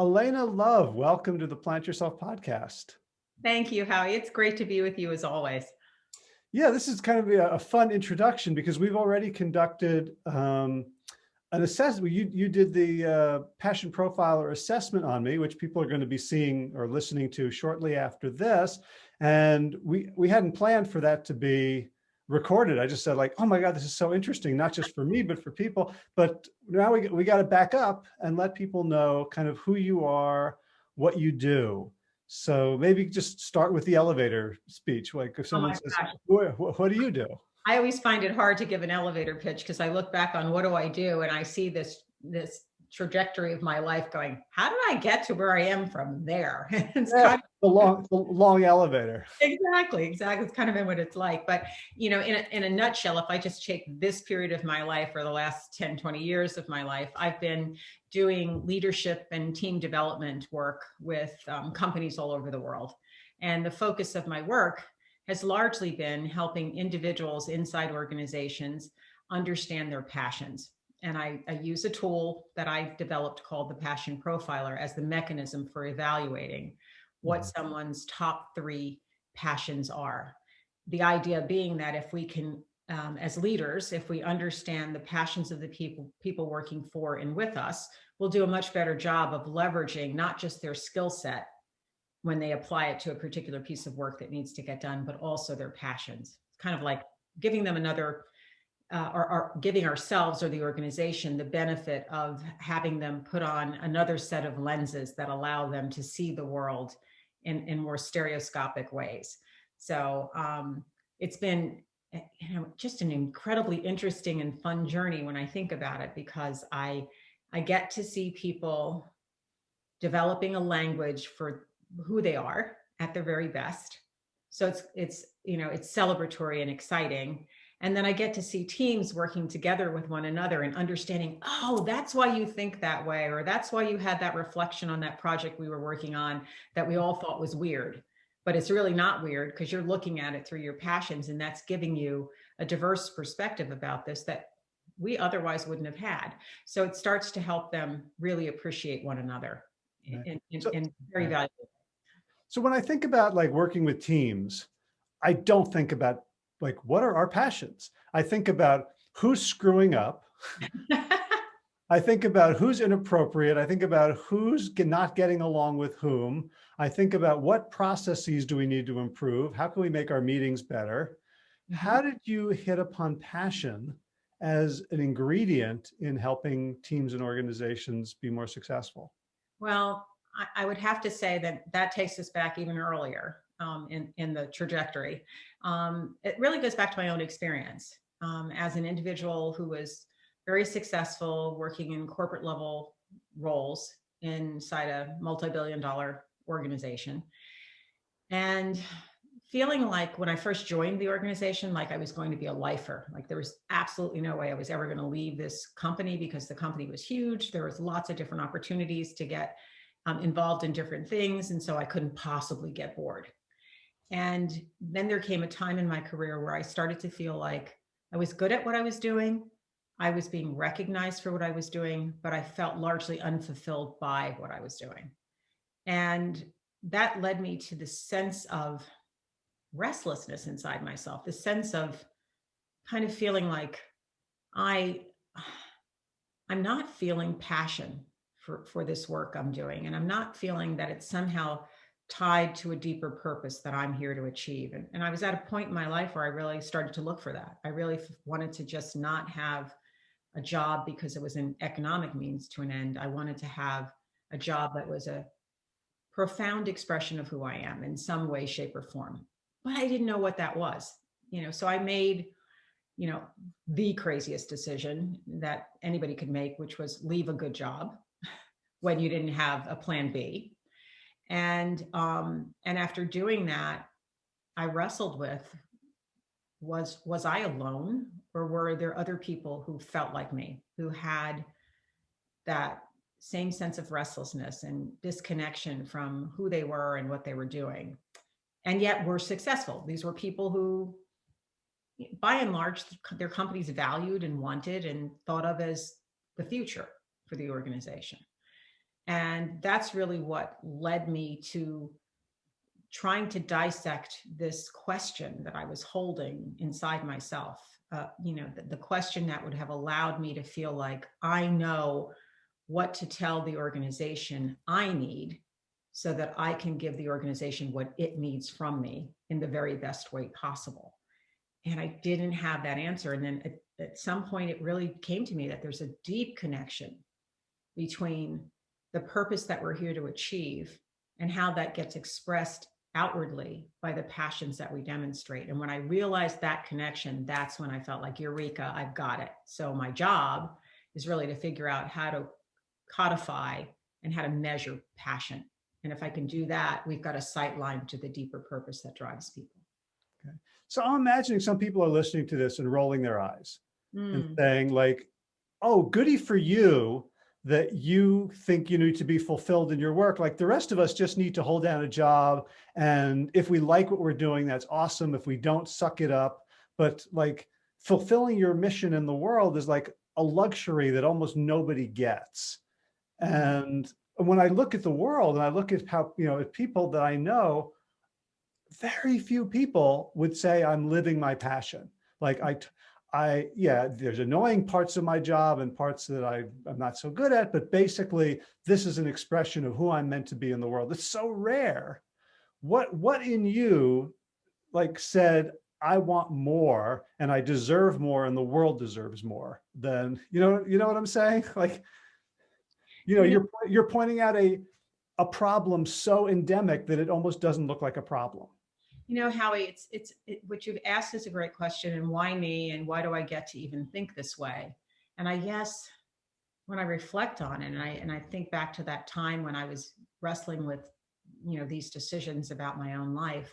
Alaina Love, welcome to the Plant Yourself podcast. Thank you, Howie. It's great to be with you as always. Yeah, this is kind of a, a fun introduction because we've already conducted um, an assessment. You, you did the uh, passion profiler assessment on me, which people are going to be seeing or listening to shortly after this. And we, we hadn't planned for that to be recorded. I just said like, oh my God, this is so interesting, not just for me, but for people. But now we, we got to back up and let people know kind of who you are, what you do. So maybe just start with the elevator speech. Like if oh someone oh says, what, what do you do? I always find it hard to give an elevator pitch because I look back on what do I do and I see this this trajectory of my life going, how did I get to where I am from there? it's yeah, kind of, the long, the long elevator. Exactly, exactly. It's kind of been what it's like. But, you know, in a, in a nutshell, if I just take this period of my life or the last 10, 20 years of my life, I've been doing leadership and team development work with um, companies all over the world. And the focus of my work has largely been helping individuals inside organizations understand their passions and I, I, use a tool that I've developed called the Passion Profiler as the mechanism for evaluating what mm-hmm. someone's top three passions are. The idea being that if we can, um, as leaders, if we understand the passions of the people, people working for and with us, we'll do a much better job of leveraging not just their skill set when they apply it to a particular piece of work that needs to get done, but also their passions. It's kind of like giving them another uh, giving ourselves or the organization the benefit of having them put on another set of lenses that allow them to see the world in, in more stereoscopic ways. So um, it's been eh, you know, just an incredibly interesting and fun journey when I think about it, because I, I get to see people developing a language for who they are at their very best. So it's, it's, you know, it's celebratory and exciting. And then I get to see teams working together with one another and understanding, oh, that's why you think that way, or that's why you had that reflection on that project we were working on that we all thought was weird. But it's really not weird because you're looking at it through your passions and that's giving you a diverse perspective about this that we otherwise wouldn't have had. So it starts to help them really appreciate one another right. in, in, so, in very valuable. So when I think about like working with teams, I don't think about like, what are our passions? I think about who's screwing up. I think about who's inappropriate. I think about who's not getting along with whom. I think about what processes do we need to improve? How can we make our meetings better? How mm-hmm. did you hit upon passion as an ingredient in helping teams and organizations be more successful? Well, I would have to say that that takes us back even earlier um, in, in the trajectory. Um, it really goes back to my own experience um, as an individual who was very successful working in corporate level roles inside a multi-billion dollar organization. And feeling like when I first joined the organization, like I was going to be a lifer, like there was absolutely no way I was ever going to leave this company because the company was huge. There was lots of different opportunities to get um, involved in different things. And so I couldn't possibly get bored. And then there came a time in my career where I started to feel like I was good at what I was doing. I was being recognized for what I was doing, but I felt largely unfulfilled by what I was doing. And that led me to the sense of restlessness inside myself, the sense of kind of feeling like I, I'm not feeling passion for, for this work I'm doing. And I'm not feeling that it's somehow tied to a deeper purpose that I'm here to achieve. And, and I was at a point in my life where I really started to look for that. I really wanted to just not have a job because it was an economic means to an end. I wanted to have a job that was a profound expression of who I am in some way, shape or form. But I didn't know what that was, you know, so I made, you know, the craziest decision that anybody could make, which was leave a good job when you didn't have a plan B and, um, and after doing that, I wrestled with, was, was I alone or were there other people who felt like me, who had that same sense of restlessness and disconnection from who they were and what they were doing. And yet were successful. These were people who, by and large, their companies valued and wanted and thought of as the future for the organization. And that's really what led me to trying to dissect this question that I was holding inside myself. Uh, you know, the, the question that would have allowed me to feel like I know what to tell the organization I need so that I can give the organization what it needs from me in the very best way possible. And I didn't have that answer. And then at, at some point, it really came to me that there's a deep connection between the purpose that we're here to achieve and how that gets expressed outwardly by the passions that we demonstrate. And when I realized that connection, that's when I felt like, Eureka, I've got it. So my job is really to figure out how to codify and how to measure passion. And if I can do that, we've got a sight line to the deeper purpose that drives people. Okay. So I'm imagining some people are listening to this and rolling their eyes mm. and saying like, oh, goody for you that you think you need to be fulfilled in your work. Like the rest of us just need to hold down a job. And if we like what we're doing, that's awesome. If we don't, suck it up. But like fulfilling your mission in the world is like a luxury that almost nobody gets. And when I look at the world and I look at how, you know, at people that I know, very few people would say I'm living my passion. Like I, I, yeah, there's annoying parts of my job and parts that I, I'm not so good at, but basically this is an expression of who I'm meant to be in the world. It's so rare. What, what in you like said, I want more and I deserve more and the world deserves more than, you know, you know what I'm saying? Like, you know, you're, you're pointing out a, a problem so endemic that it almost doesn't look like a problem. You know, Howie, it's, it's, it, what you've asked is a great question. And why me? And why do I get to even think this way? And I guess when I reflect on it and I, and I think back to that time when I was wrestling with, you know, these decisions about my own life,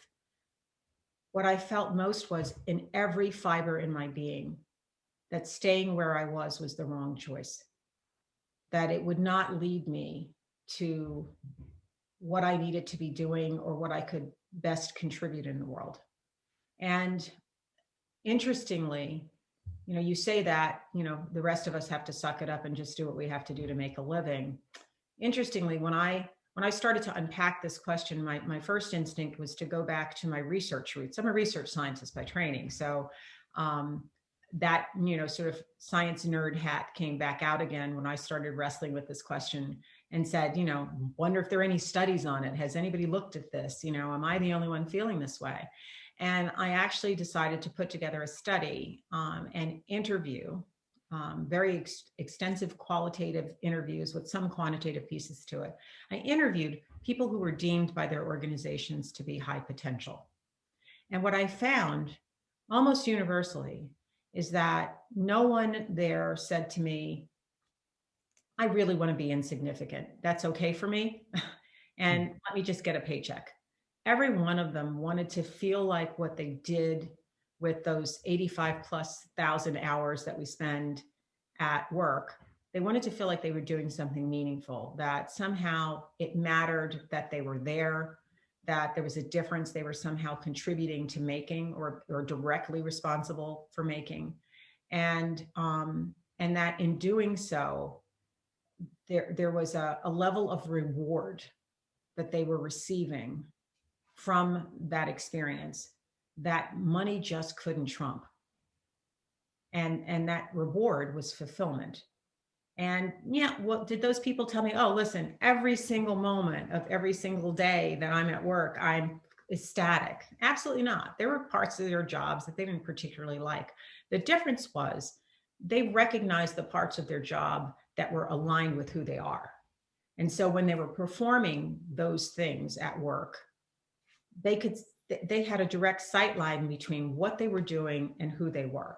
what I felt most was in every fiber in my being that staying where I was was the wrong choice, that it would not lead me to what I needed to be doing or what I could best contribute in the world. And interestingly, you know, you say that, you know, the rest of us have to suck it up and just do what we have to do to make a living. Interestingly, when I when I started to unpack this question, my, my first instinct was to go back to my research roots. I'm a research scientist by training. So um, that, you know, sort of science nerd hat came back out again when I started wrestling with this question and said, you know, wonder if there are any studies on it. Has anybody looked at this? You know, am I the only one feeling this way? And I actually decided to put together a study um, and interview um, very ex extensive qualitative interviews with some quantitative pieces to it. I interviewed people who were deemed by their organizations to be high potential. And what I found almost universally is that no one there said to me, I really want to be insignificant. That's okay for me. and mm. let me just get a paycheck. Every one of them wanted to feel like what they did with those 85 plus thousand hours that we spend at work. They wanted to feel like they were doing something meaningful, that somehow it mattered that they were there, that there was a difference they were somehow contributing to making or, or directly responsible for making. And, um, and that in doing so, there, there was a, a level of reward that they were receiving from that experience that money just couldn't trump. And, and that reward was fulfillment. And yeah, well, did those people tell me, oh, listen, every single moment of every single day that I'm at work, I'm ecstatic? Absolutely not. There were parts of their jobs that they didn't particularly like. The difference was they recognized the parts of their job that were aligned with who they are. And so when they were performing those things at work, they could they had a direct sight line between what they were doing and who they were.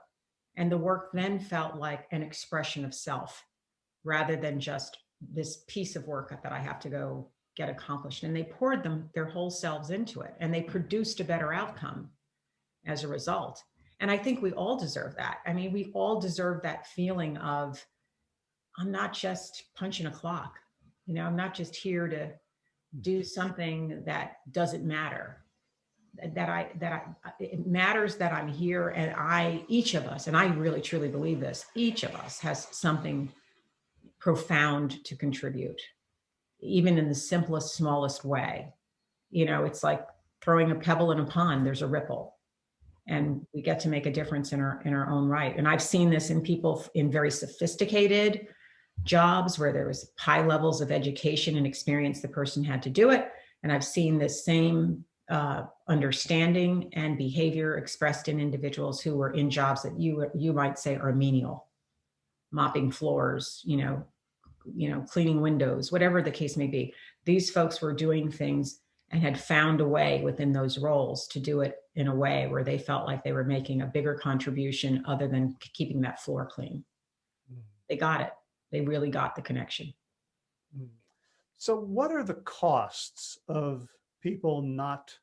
And the work then felt like an expression of self rather than just this piece of work that I have to go get accomplished. And they poured them their whole selves into it and they produced a better outcome as a result. And I think we all deserve that. I mean, we all deserve that feeling of I'm not just punching a clock. You know, I'm not just here to do something that doesn't matter that I, that I, it matters that I'm here and I, each of us, and I really truly believe this, each of us has something profound to contribute. even in the simplest, smallest way. You know, it's like throwing a pebble in a pond, there's a ripple. And we get to make a difference in our in our own right. And I've seen this in people in very sophisticated jobs where there was high levels of education and experience the person had to do it. And I've seen this same uh, understanding and behavior expressed in individuals who were in jobs that you you might say are menial, mopping floors, you know, you know, cleaning windows, whatever the case may be. These folks were doing things and had found a way within those roles to do it in a way where they felt like they were making a bigger contribution other than keeping that floor clean. Mm. They got it. They really got the connection. Mm. So what are the costs of people not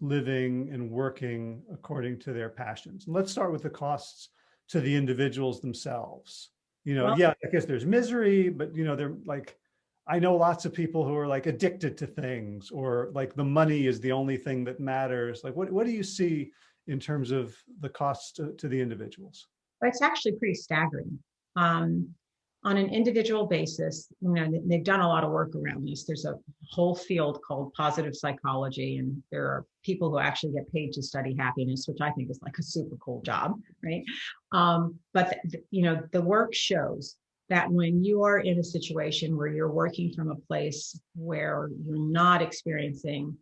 living and working according to their passions? And let's start with the costs to the individuals themselves. You know, well, yeah, I guess there's misery, but you know, they're like, I know lots of people who are like addicted to things or like the money is the only thing that matters. Like what, what do you see in terms of the costs to, to the individuals? It's actually pretty staggering. Um, on an individual basis, you know, they've done a lot of work around this. There's a whole field called positive psychology, and there are people who actually get paid to study happiness, which I think is like a super cool job, right? Um, but the, you know, the work shows that when you are in a situation where you're working from a place where you're not experiencing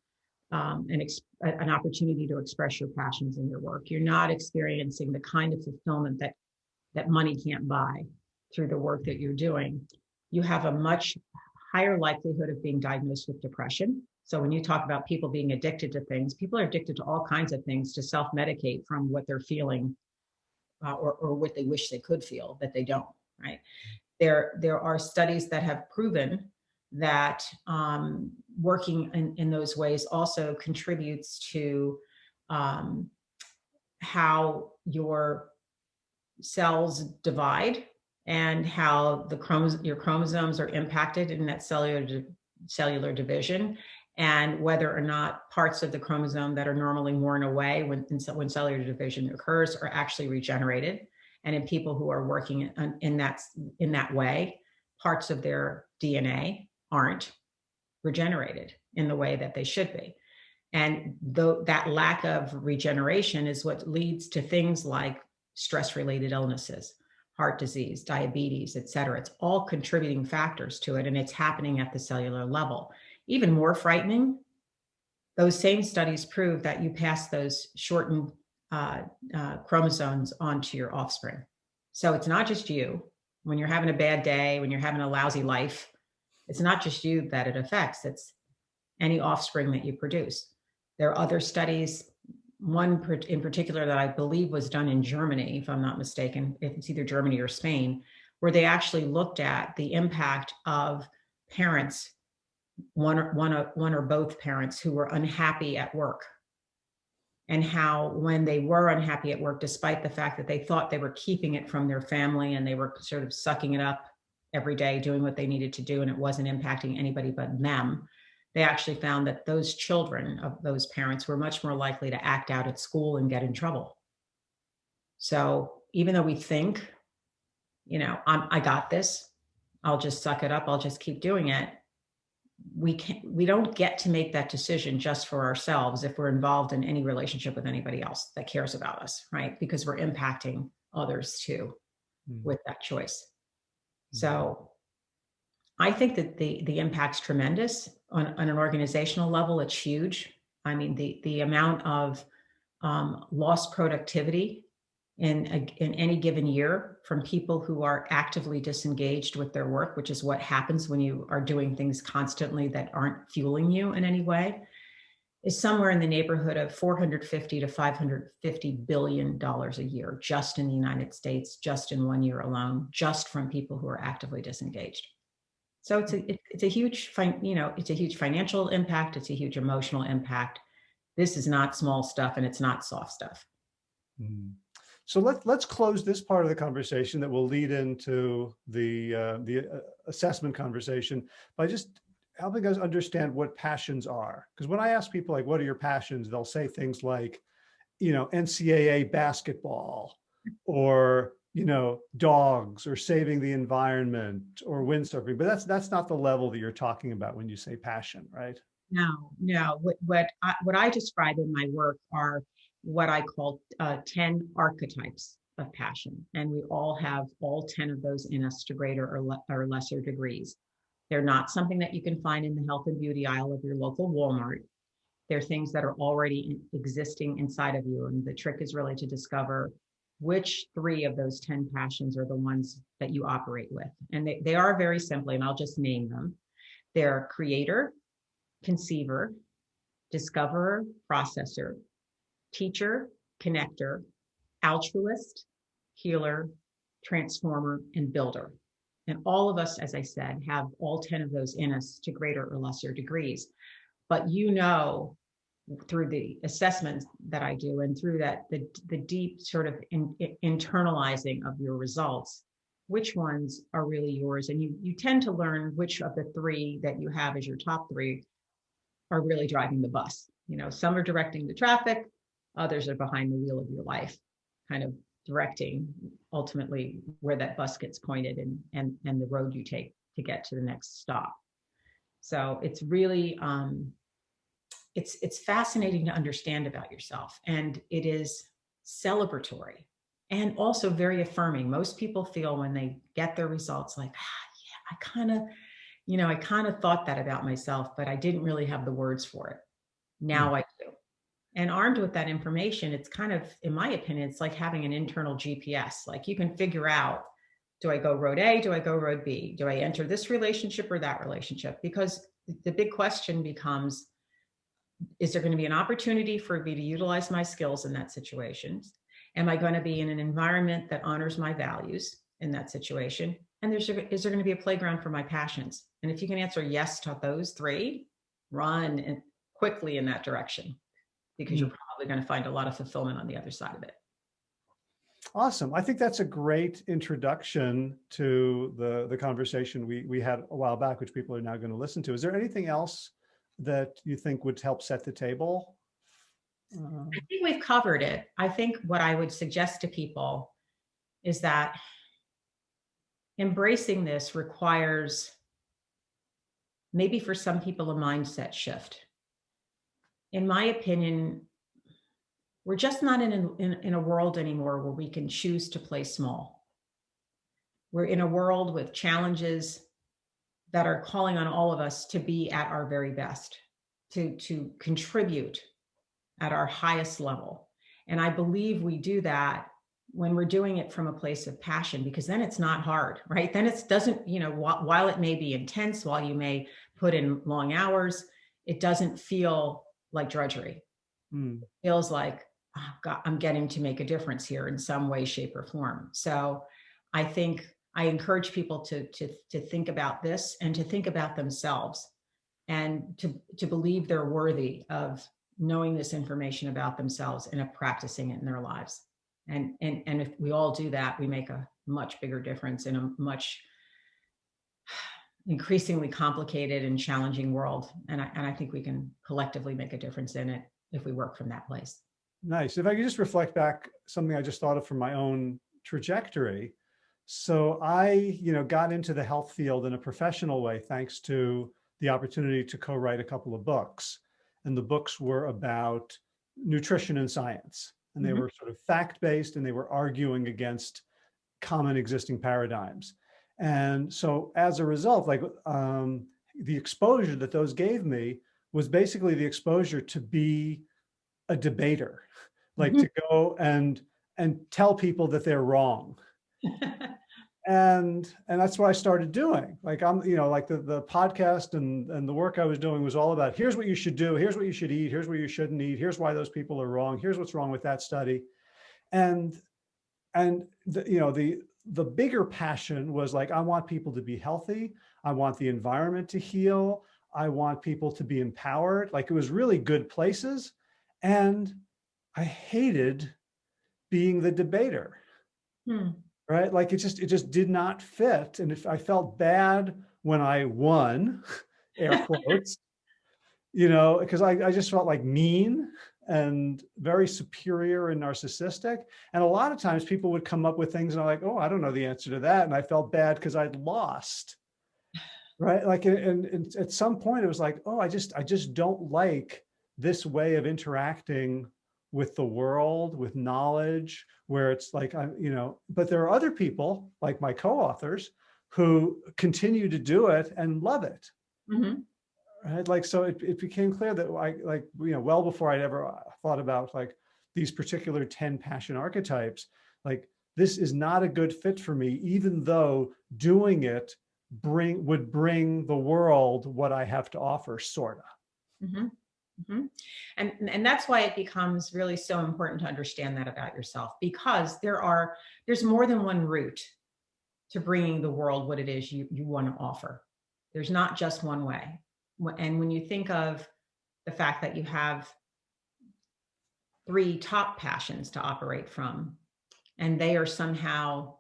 um, an, an opportunity to express your passions in your work, you're not experiencing the kind of fulfillment that that money can't buy through the work that you're doing, you have a much higher likelihood of being diagnosed with depression. So when you talk about people being addicted to things, people are addicted to all kinds of things to self-medicate from what they're feeling uh, or, or what they wish they could feel that they don't, right? There, there are studies that have proven that um, working in, in those ways also contributes to um, how your cells divide and how the your chromosomes are impacted in that cellular cellular division and whether or not parts of the chromosome that are normally worn away when, when cellular division occurs are actually regenerated. And in people who are working in, that, in that way, parts of their DNA aren't regenerated in the way that they should be. And though that lack of regeneration is what leads to things like stress-related illnesses, heart disease, diabetes, et cetera. It's all contributing factors to it and it's happening at the cellular level. Even more frightening, those same studies prove that you pass those shortened uh, uh, chromosomes onto your offspring. So it's not just you. When you're having a bad day, when you're having a lousy life, it's not just you that it affects, it's any offspring that you produce. There are other studies one in particular that I believe was done in Germany, if I'm not mistaken, if it's either Germany or Spain, where they actually looked at the impact of parents, one or, one, or, one or both parents who were unhappy at work. And how when they were unhappy at work, despite the fact that they thought they were keeping it from their family and they were sort of sucking it up every day, doing what they needed to do, and it wasn't impacting anybody but them, they actually found that those children of those parents were much more likely to act out at school and get in trouble. So even though we think, you know, I'm, I got this, I'll just suck it up, I'll just keep doing it. We can't, we don't get to make that decision just for ourselves if we're involved in any relationship with anybody else that cares about us, right? Because we're impacting others too mm. with that choice. Mm. So I think that the the impact's tremendous on, on an organizational level. It's huge. I mean, the the amount of um, lost productivity in a, in any given year from people who are actively disengaged with their work, which is what happens when you are doing things constantly that aren't fueling you in any way, is somewhere in the neighborhood of 450 to 550 billion dollars a year just in the United States, just in one year alone, just from people who are actively disengaged. So it's a, it's a huge, you know, it's a huge financial impact. It's a huge emotional impact. This is not small stuff and it's not soft stuff. Mm. So let, let's close this part of the conversation that will lead into the, uh, the uh, assessment conversation by just helping us understand what passions are. Because when I ask people like, what are your passions? They'll say things like, you know, NCAA basketball or you know, dogs or saving the environment or windsurfing, but that's, that's not the level that you're talking about when you say passion, right? No, no. What what I, what I describe in my work are what I call uh, ten archetypes of passion, and we all have all ten of those in us to greater or, le- or lesser degrees. They're not something that you can find in the health and beauty aisle of your local Walmart. They're things that are already in- existing inside of you, and the trick is really to discover which three of those 10 passions are the ones that you operate with. And they, they are very simply, and I'll just name them. They're creator, conceiver, discoverer, processor, teacher, connector, altruist, healer, transformer, and builder. And all of us, as I said, have all 10 of those in us to greater or lesser degrees. But you know, through the assessments that I do and through that, the, the deep sort of in, internalizing of your results, which ones are really yours. And you, you tend to learn which of the three that you have as your top three are really driving the bus. You know, some are directing the traffic, others are behind the wheel of your life, kind of directing ultimately where that bus gets pointed and and and the road you take to get to the next stop. So it's really um, it's it's fascinating to understand about yourself, and it is celebratory and also very affirming. Most people feel when they get their results like, ah, yeah, I kind of you know, I kind of thought that about myself, but I didn't really have the words for it. Now mm. I do. And armed with that information, it's kind of, in my opinion, it's like having an internal GPS. Like you can figure out do I go road A? Do I go road B? Do I enter this relationship or that relationship? Because the big question becomes is there going to be an opportunity for me to utilize my skills in that situation? Am I going to be in an environment that honors my values in that situation? And there's, is there going to be a playground for my passions? And if you can answer yes to those three, run and quickly in that direction because you're mm. probably going to find a lot of fulfillment on the other side of it. Awesome. I think that's a great introduction to the, the conversation we, we had a while back, which people are now going to listen to. Is there anything else that you think would help set the table? Uh, I think we've covered it. I think what I would suggest to people is that embracing this requires maybe for some people a mindset shift. In my opinion, we're just not in in, in a world anymore where we can choose to play small. We're in a world with challenges that are calling on all of us to be at our very best, to, to contribute at our highest level. And I believe we do that when we're doing it from a place of passion because then it's not hard right then it doesn't you know wh while it may be intense while you may put in long hours it doesn't feel like drudgery mm. it feels like oh God, i'm getting to make a difference here in some way shape or form so i think i encourage people to to to think about this and to think about themselves and to to believe they're worthy of knowing this information about themselves and of practicing it in their lives and, and, and if we all do that, we make a much bigger difference in a much increasingly complicated and challenging world. And I, and I think we can collectively make a difference in it if we work from that place. Nice. If I could just reflect back something I just thought of from my own trajectory. So I, you know, got into the health field in a professional way, thanks to the opportunity to co-write a couple of books. And the books were about nutrition and science and they mm -hmm. were sort of fact-based and they were arguing against common existing paradigms. And so as a result, like um, the exposure that those gave me was basically the exposure to be a debater, like mm -hmm. to go and and tell people that they're wrong. and and that's what I started doing. Like I'm, you know, like the the podcast and and the work I was doing was all about here's what you should do, here's what you should eat, here's what you shouldn't eat, here's why those people are wrong, here's what's wrong with that study, and and the, you know the the bigger passion was like I want people to be healthy, I want the environment to heal, I want people to be empowered. Like it was really good places, and I hated being the debater. Hmm right? Like it just, it just did not fit. And if I felt bad when I won, air quotes, you know, because I, I just felt like mean and very superior and narcissistic. And a lot of times people would come up with things and I'm like, oh, I don't know the answer to that. And I felt bad because I'd lost. Right. Like, and, and at some point it was like, oh, I just, I just don't like this way of interacting with the world, with knowledge, where it's like, I'm, you know, but there are other people like my co-authors who continue to do it and love it. Mm -hmm right? Like, so it, it became clear that I, like, you know, well before I'd ever uh, thought about like these particular 10 passion archetypes, like this is not a good fit for me, even though doing it bring would bring the world what I have to offer, sorta. Mm -hmm. Mm -hmm. And, and that's why it becomes really so important to understand that about yourself, because there are, there's more than one route to bringing the world what it is you, you want to offer. There's not just one way and when you think of the fact that you have three top passions to operate from, and they are somehow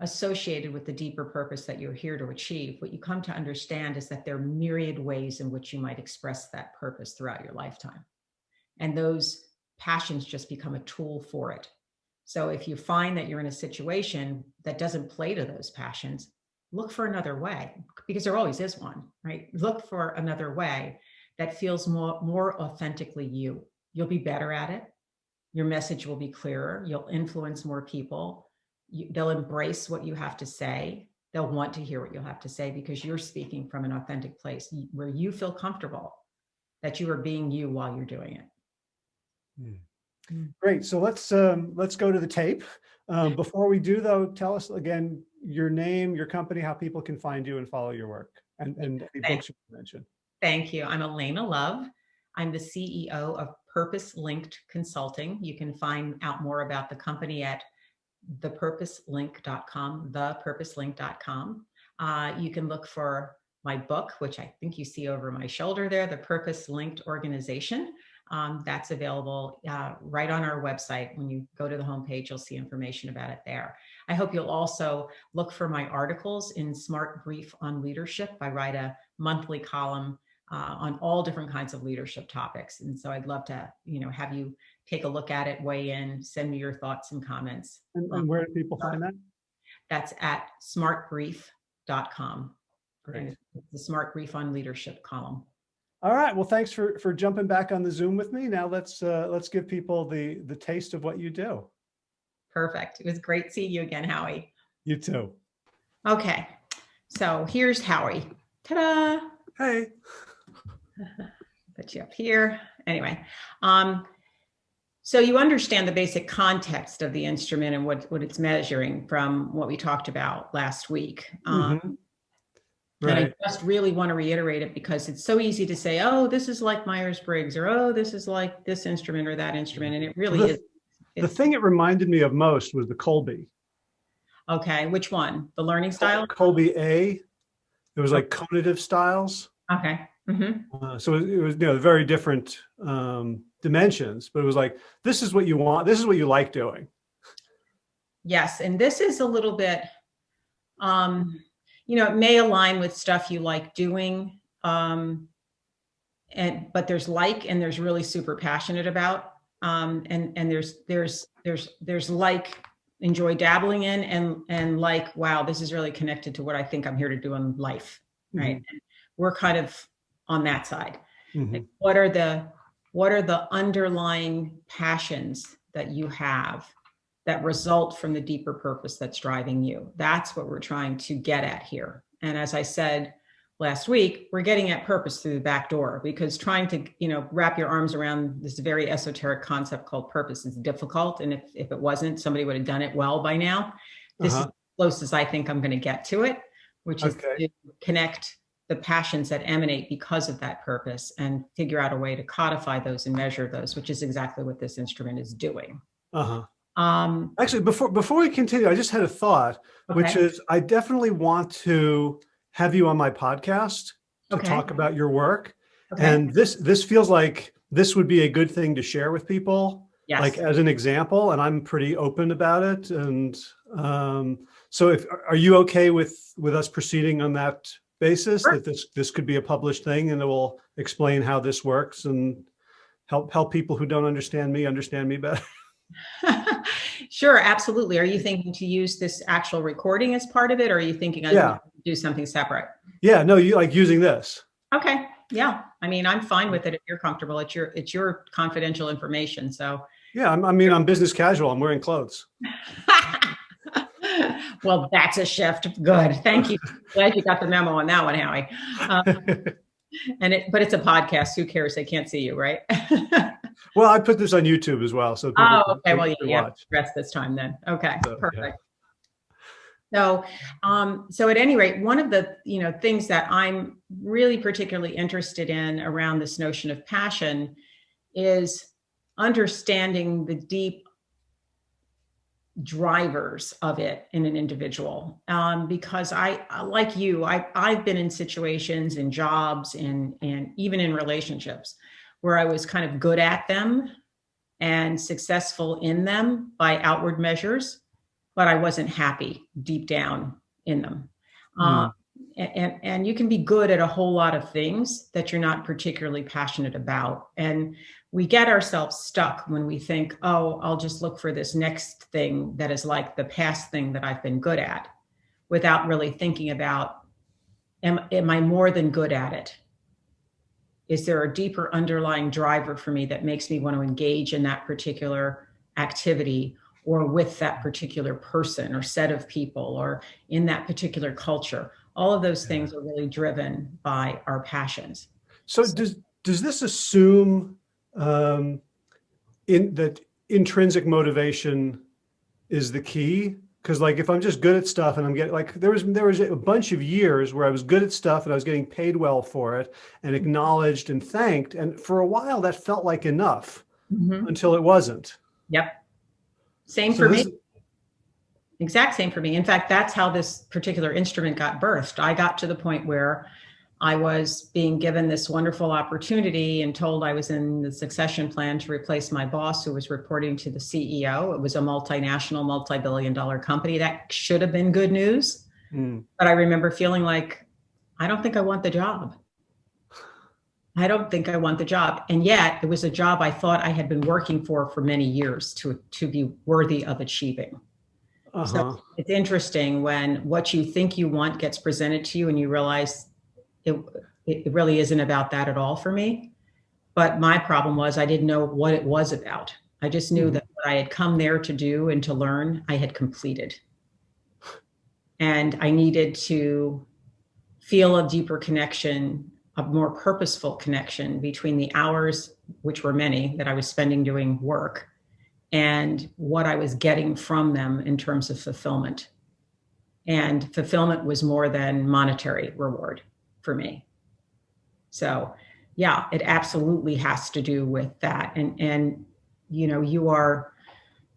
associated with the deeper purpose that you're here to achieve, what you come to understand is that there are myriad ways in which you might express that purpose throughout your lifetime. And those passions just become a tool for it. So if you find that you're in a situation that doesn't play to those passions, look for another way because there always is one, right? Look for another way that feels more, more authentically you. You'll be better at it. Your message will be clearer. You'll influence more people. You, they'll embrace what you have to say. They'll want to hear what you'll have to say because you're speaking from an authentic place where you feel comfortable that you are being you while you're doing it. Hmm. Great. So let's um, let's go to the tape. Um, before we do though, tell us again your name, your company, how people can find you and follow your work and, and any books you mentioned. Thank you. I'm Alaina Love. I'm the CEO of Purpose Linked Consulting. You can find out more about the company at thepurposelink.com, thepurposelink.com. Uh, you can look for my book, which I think you see over my shoulder there, The Purpose Linked Organization um, that's available uh, right on our website. When you go to the homepage, you'll see information about it there. I hope you'll also look for my articles in SmartBrief on Leadership. I write a monthly column uh, on all different kinds of leadership topics. And so I'd love to, you know, have you take a look at it, weigh in, send me your thoughts and comments. And, and where do people find that? That's at smartbrief.com. Great. the SmartBrief on Leadership column. All right. Well, thanks for for jumping back on the Zoom with me. Now let's uh, let's give people the the taste of what you do. Perfect. It was great seeing you again, Howie. You too. Okay. So here's Howie. Ta-da! Hey. Put you up here. Anyway, um, so you understand the basic context of the instrument and what, what it's measuring from what we talked about last week. Um, mm -hmm. Right. And I just really want to reiterate it because it's so easy to say, oh, this is like Myers-Briggs or, oh, this is like this instrument or that instrument. And it really the, is. The thing it reminded me of most was the Kolbe. Okay. Which one? The learning style? Kolbe A. It was like conative styles. Okay. Mm -hmm. uh, so it was, you know, very different um, dimensions, but it was like, this is what you want. This is what you like doing. Yes. And this is a little bit, um, you know, it may align with stuff you like doing. Um, and, but there's like, and there's really super passionate about. Um, and, and there's, there's, there's, there's like enjoy dabbling in and, and like, wow, this is really connected to what I think I'm here to do in life. Right. Mm -hmm. We're kind of on that side. Mm -hmm. like what are the, what are the underlying passions that you have that result from the deeper purpose that's driving you. That's what we're trying to get at here. And as I said last week, we're getting at purpose through the back door because trying to, you know, wrap your arms around this very esoteric concept called purpose is difficult. And if, if it wasn't, somebody would have done it well by now. This uh -huh. is close as I think I'm going to get to it, which is to connect the passions that emanate because of that purpose and figure out a way to codify those and measure those, which is exactly what this instrument is doing. Uh-huh. Um, Actually, before before we continue, I just had a thought, okay. which is I definitely want to have you on my podcast to okay. talk about your work. Okay. And this this feels like this would be a good thing to share with people, yes. like as an example. And I'm pretty open about it. And um, so, if are you okay with with us proceeding on that basis sure. that this this could be a published thing and it will explain how this works and help help people who don't understand me understand me better. sure, absolutely. Are you thinking to use this actual recording as part of it, or are you thinking Yeah. do something separate? Yeah, no, you like using this. Okay, yeah. I mean, I'm fine with it if you're comfortable. It's your it's your confidential information, so. Yeah, I'm, I mean, I'm business casual. I'm wearing clothes. well, that's a shift. Good. Thank you. Glad you got the memo on that one, Howie. Um, and it, but it's a podcast. Who cares? They can't see you, right? well, I put this on YouTube as well, so people oh, okay. Well, yeah, can yeah. watch. Rest this time then. Okay, So, yeah. perfect. So, um, so at any rate, one of the you know things that I'm really particularly interested in around this notion of passion is understanding the deep drivers of it in an individual. Um, because I like you I I've been in situations in jobs and and even in relationships where I was kind of good at them and successful in them by outward measures but I wasn't happy deep down in them. Um, and and you can be good at a whole lot of things that you're not particularly passionate about. And we get ourselves stuck when we think, oh, I'll just look for this next thing that is like the past thing that I've been good at without really thinking about, am, am I more than good at it? Is there a deeper underlying driver for me that makes me want to engage in that particular activity or with that particular person or set of people or in that particular culture? All of those things are really driven by our passions. So does, does this assume um, in that intrinsic motivation is the key? Because like if I'm just good at stuff and I'm getting like there was there was a bunch of years where I was good at stuff and I was getting paid well for it and acknowledged and thanked. And for a while that felt like enough Mhm. until it wasn't. Yep. Same So for me. Exact same for me. In fact, that's how this particular instrument got birthed. I got to the point where I was being given this wonderful opportunity and told I was in the succession plan to replace my boss, who was reporting to the CEO. It was a multinational, multi billion dollar company. That should have been good news. Mm, But I remember feeling like, I don't think I want the job. I don't think I want the job. And yet it was a job I thought I had been working for for many years to, to be worthy of achieving. uh-huh. It's interesting when what you think you want gets presented to you and you realize it, it really isn't about that at all for me. But my problem was I didn't know what it was about. I just knew Mhm. that what I had come there to do and to learn, I had completed. And I needed to feel a deeper connection, a more purposeful connection between the hours, which were many, that I was spending doing work and what I was getting from them in terms of fulfillment. And fulfillment was more than monetary reward for me. So, yeah, it absolutely has to do with that. And and you know, you are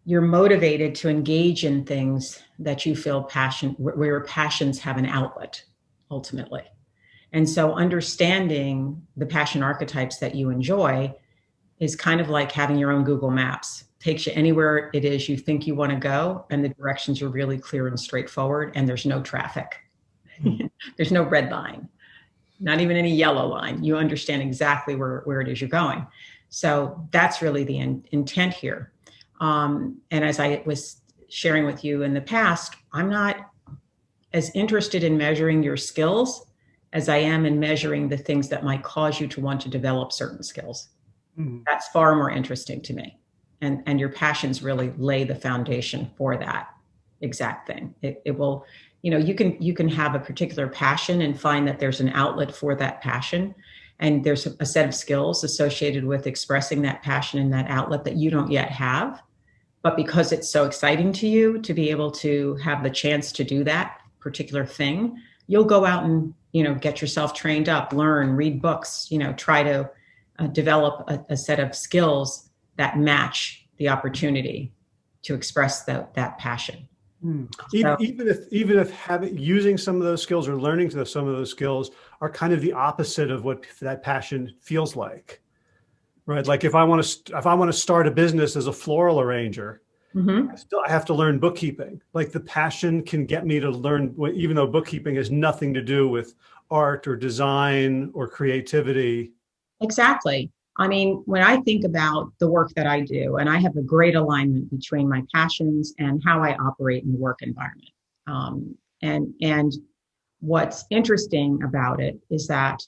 you're motivated to engage in things that you feel passion where your passions have an outlet ultimately. And so understanding the passion archetypes that you enjoy is kind of like having your own Google Maps. Takes you anywhere it is you think you want to go, and the directions are really clear and straightforward, and there's no traffic. there's no red line, not even any yellow line. You understand exactly where, where it is you're going. So that's really the in, intent here. Um, and as I was sharing with you in the past, I'm not as interested in measuring your skills as I am in measuring the things that might cause you to want to develop certain skills Mm, that's far more interesting to me and and your passions really lay the foundation for that exact thing it, it will you know you can you can have a particular passion and find that there's an outlet for that passion and there's a set of skills associated with expressing that passion and that outlet that you don't yet have but because it's so exciting to you to be able to have the chance to do that particular thing you'll go out and you know get yourself trained up learn read books you know try to uh, develop a, a set of skills that match the opportunity to express that that passion. Mm. Even, even if even if having using some of those skills or learning to some of those skills are kind of the opposite of what that passion feels like, right? Like if I want to if I want to start a business as a floral arranger, Mhm. I still I have to learn bookkeeping. Like the passion can get me to learn, even though bookkeeping has nothing to do with art or design or creativity. Exactly. I mean, when I think about the work that I do, and I have a great alignment between my passions and how I operate in the work environment. Um, and and what's interesting about it is that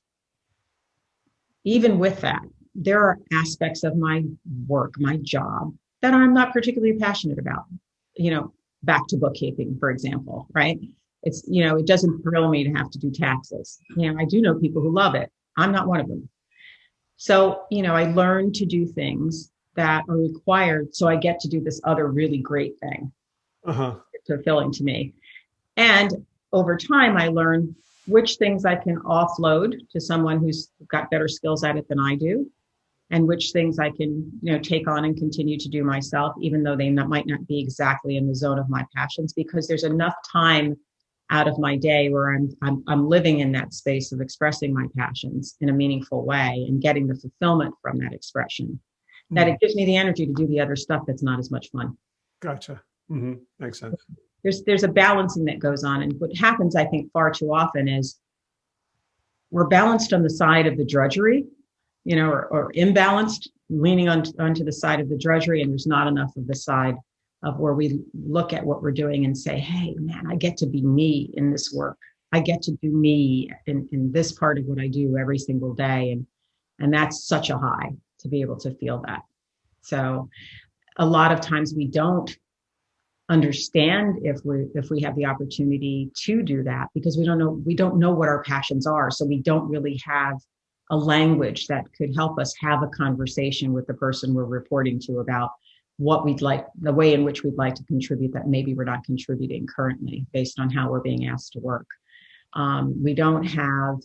even with that, there are aspects of my work, my job, that I'm not particularly passionate about. You know, back to bookkeeping, for example, right? It's, you know, it doesn't thrill me to have to do taxes. You know, I do know people who love it. I'm not one of them. So, you know, I learned to do things that are required so I get to do this other really great thing. Uh-huh. It's fulfilling to me. And over time, I learned which things I can offload to someone who's got better skills at it than I do, and which things I can, you know, take on and continue to do myself, even though they not, might not be exactly in the zone of my passions, because there's enough time out of my day where I'm, I'm, I'm living in that space of expressing my passions in a meaningful way and getting the fulfillment from that expression. Mm-hmm. That it gives me the energy to do the other stuff that's not as much fun. Gotcha. Mm-hmm. Makes sense there's there's a balancing that goes on and what happens i think far too often is we're balanced on the side of the drudgery you know or, or imbalanced leaning on, onto the side of the drudgery and there's not enough of the side of where we look at what we're doing and say hey man i get to be me in this work. I get to do me in, in this part of what i do every single day. And and that's such a high to be able to feel that. So a lot of times we don't understand if we if we have the opportunity to do that because we don't know we don't know what our passions are. So we don't really have a language that could help us have a conversation with the person we're reporting to about what we'd like the way in which we'd like to contribute that maybe we're not contributing currently based on how we're being asked to work um, we don't have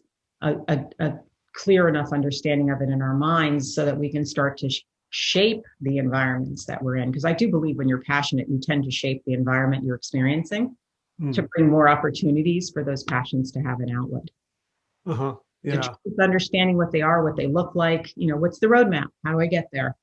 a, a, a clear enough understanding of it in our minds so that we can start to shape the environments that we're in. Because I do believe when you're passionate, you tend to shape the environment you're experiencing mm. to bring more opportunities for those passions to have an outlet. Uh-huh. Yeah. understanding what they are, what they look like, you know, what's the roadmap? How do I get there?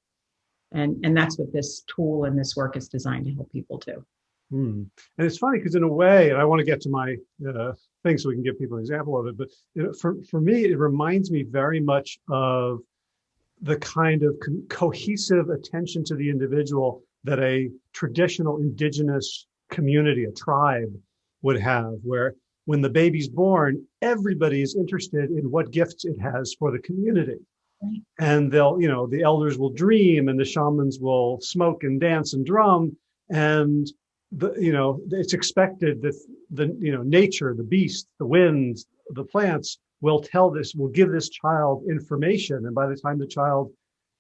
And and that's what this tool and this work is designed to help people do. Mm. And it's funny because in a way, and I want to get to my uh, thing so we can give people an example of it, but know, for, for me, it reminds me very much of the kind of co- cohesive attention to the individual that a traditional indigenous community, a tribe would have, where when the baby's born, everybody is interested in what gifts it has for the community. And they'll, you know, the elders will dream and the shamans will smoke and dance and drum. And the, you know, it's expected that the, you know, nature, the beast, the winds, the plants will tell this, will give this child information. And by the time the child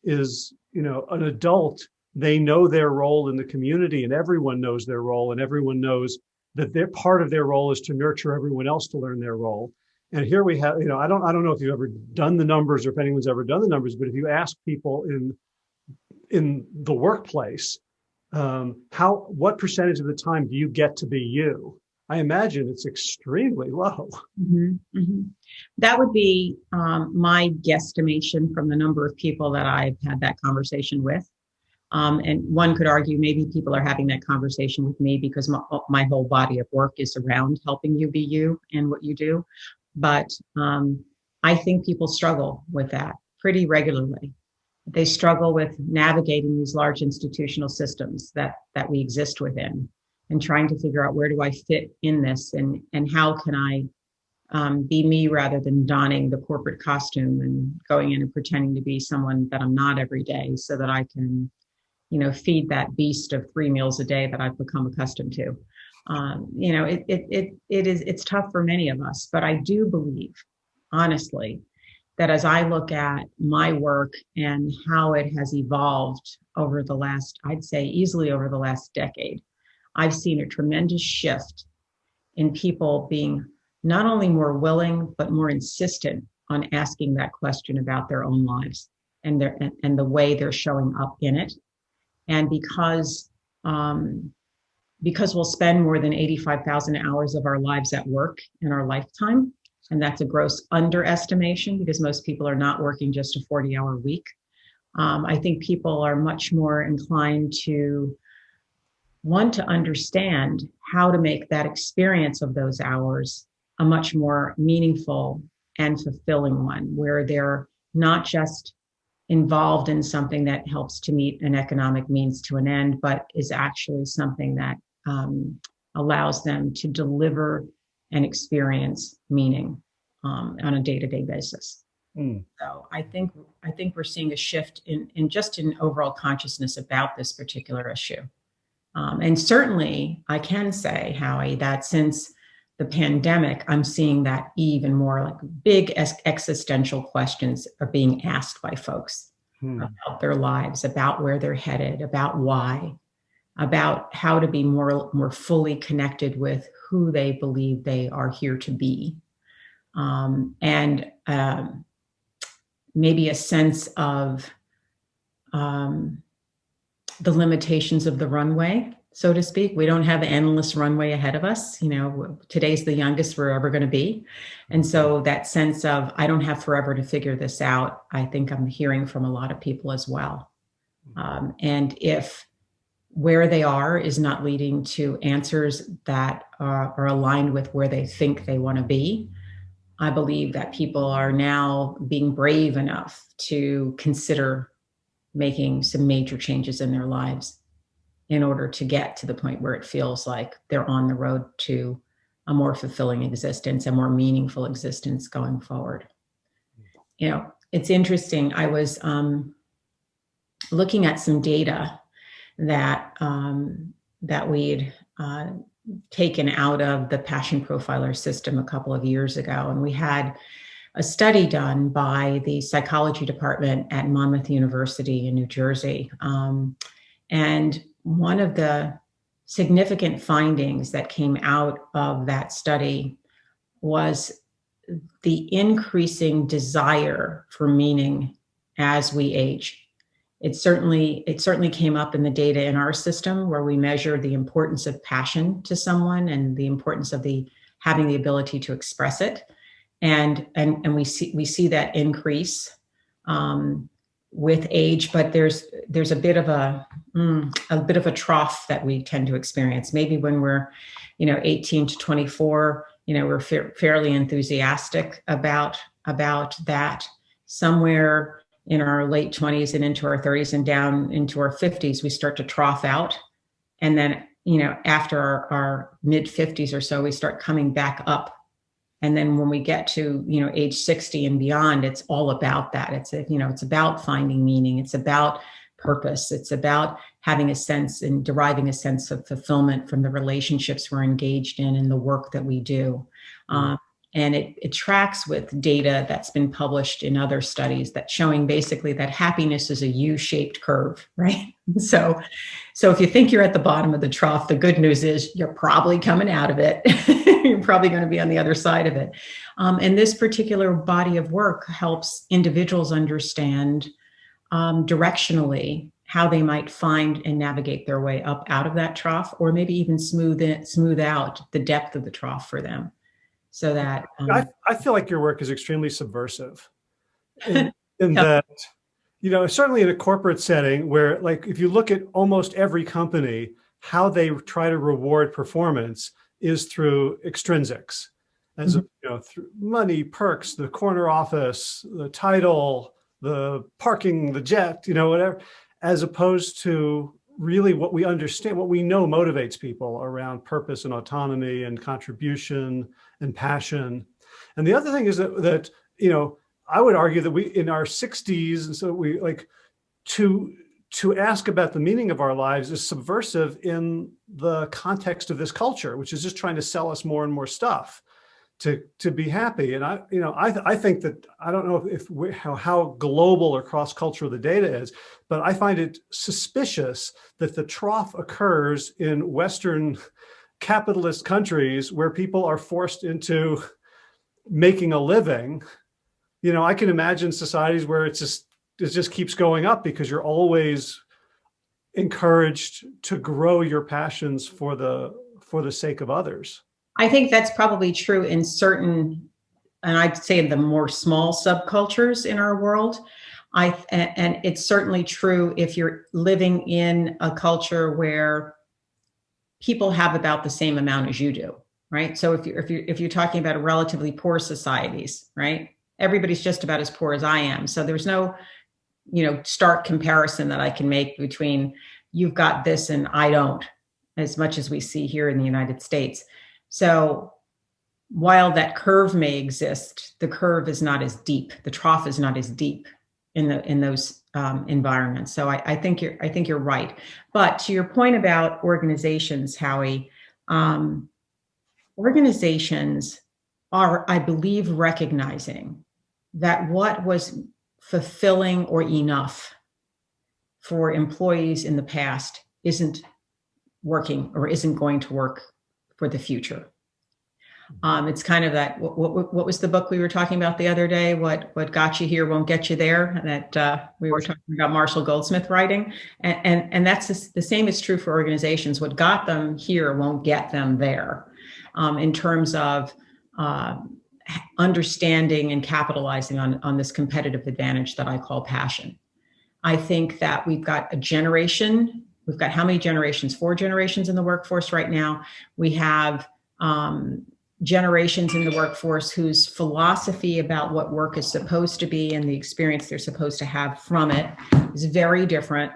is, you know, an adult, they know their role in the community and everyone knows their role and everyone knows that their part of their role is to nurture everyone else to learn their role. And here we have, you know, I don't, I don't know if you've ever done the numbers or if anyone's ever done the numbers, but if you ask people in, in the workplace, um, how, what percentage of the time do you get to be you? I imagine it's extremely low. Mm-hmm, mm-hmm. That would be um, my guesstimation from the number of people that I've had that conversation with. Um, and one could argue maybe people are having that conversation with me because my, my, whole body of work is around helping you be you and what you do. But um, I think people struggle with that pretty regularly. They struggle with navigating these large institutional systems that that we exist within and trying to figure out where do I fit in this and and how can I um, be me rather than donning the corporate costume and going in and pretending to be someone that I'm not every day so that I can, you know, feed that beast of three meals a day that I've become accustomed to. Um, you know, it, it, it, it is, it's tough for many of us, but I do believe, honestly, that as I look at my work and how it has evolved over the last, I'd say easily over the last decade, I've seen a tremendous shift in people being not only more willing, but more insistent on asking that question about their own lives and their and, and the way they're showing up in it. And because um, because we'll spend more than 85,000 hours of our lives at work in our lifetime, and that's a gross underestimation because most people are not working just a 40 hour week. Um, I think people are much more inclined to want to understand how to make that experience of those hours a much more meaningful and fulfilling one where they're not just involved in something that helps to meet an economic means to an end, but is actually something that um, allows them to deliver and experience meaning um, on a day-to-day basis. Mm. So I think I think we're seeing a shift in, in just in overall consciousness about this particular issue. Um, and certainly I can say, Howie, that since the pandemic, I'm seeing that even more like big existential questions are being asked by folks Hmm. about their lives, about where they're headed, about why, about how to be more, more fully connected with who they believe they are here to be. Um, and um, maybe a sense of um, the limitations of the runway so to speak. We don't have endless runway ahead of us. You know, today's the youngest we're ever going to be. And so that sense of, I don't have forever to figure this out, I think I'm hearing from a lot of people as well. Um, and if where they are is not leading to answers that are, are aligned with where they think they want to be, I believe that people are now being brave enough to consider making some major changes in their lives in order to get to the point where it feels like they're on the road to a more fulfilling existence, a more meaningful existence going forward. You know, it's interesting. I was um, looking at some data that um, that we'd uh, taken out of the Passion Profiler system a couple of years ago, and we had a study done by the psychology department at Monmouth University in New Jersey. Um, and one of the significant findings that came out of that study was the increasing desire for meaning as we age. It certainly, it certainly came up in the data in our system where we measure the importance of passion to someone and the importance of the having the ability to express it. And, and, and we see, we see that increase um, with age, but there's there's a bit of a mm, a bit of a trough that we tend to experience. Maybe when we're, you know, 18 to 24, you know, we're fa fairly enthusiastic about about that. Somewhere in our late 20s and into our 30s and down into our 50s, we start to trough out, and then you know, after our, our mid 50s or so, we start coming back up and then when we get to, you know, age 60 and beyond, it's all about that. It's, a, you know, it's about finding meaning. It's about purpose. It's about having a sense and deriving a sense of fulfillment from the relationships we're engaged in and the work that we do. Mm -hmm. um, and it, it tracks with data that's been published in other studies that showing basically that happiness is a U-shaped curve, right? So, so if you think you're at the bottom of the trough, the good news is you're probably coming out of it. you're probably going to be on the other side of it. Um, and this particular body of work helps individuals understand um, directionally how they might find and navigate their way up out of that trough, or maybe even smooth it, smooth out the depth of the trough for them so that um, I, I feel like your work is extremely subversive in, in yep. that you know certainly in a corporate setting where like if you look at almost every company how they try to reward performance is through extrinsics as mm -hmm. you know through money perks the corner office the title the parking the jet you know whatever as opposed to really what we understand what we know motivates people around purpose and autonomy and contribution and passion. And the other thing is that, that, you know, I would argue that we in our 60s, and so we like to to ask about the meaning of our lives is subversive in the context of this culture, which is just trying to sell us more and more stuff to to be happy. And I, you know, I I think that I don't know if we, how how global or cross cultural the data is, but I find it suspicious that the trough occurs in Western capitalist countries where people are forced into making a living, you know, I can imagine societies where it's just, it just keeps going up because you're always encouraged to grow your passions for the, for the sake of others. I think that's probably true in certain, and I'd say in the more small subcultures in our world. I, and it's certainly true if you're living in a culture where people have about the same amount as you do, right? So if you're, if you're, if you're talking about relatively poor societies, right? everybody's just about as poor as I am. So there's no, you know, stark comparison that I can make between you've got this and I don't, as much as we see here in the United States. So while that curve may exist, the curve is not as deep. The trough is not as deep in the in those um, environments. So I, I, think you're I think you're right. But to your point about organizations, Howie, um, organizations are, I believe, recognizing that what was fulfilling or enough for employees in the past isn't working or isn't going to work for the future. Um, it's kind of that. What, what, what, was the book we were talking about the other day? What what got you here won't get you there. That uh, we were talking about Marshall Goldsmith writing, and and, and that's the, the same is true for organizations. What got them here won't get them there, um, in terms of uh, understanding and capitalizing on on this competitive advantage that I call passion. I think that we've got a generation. We've got how many generations? Four generations in the workforce right now. We have um, generations in the workforce whose philosophy about what work is supposed to be and the experience they're supposed to have from it is very different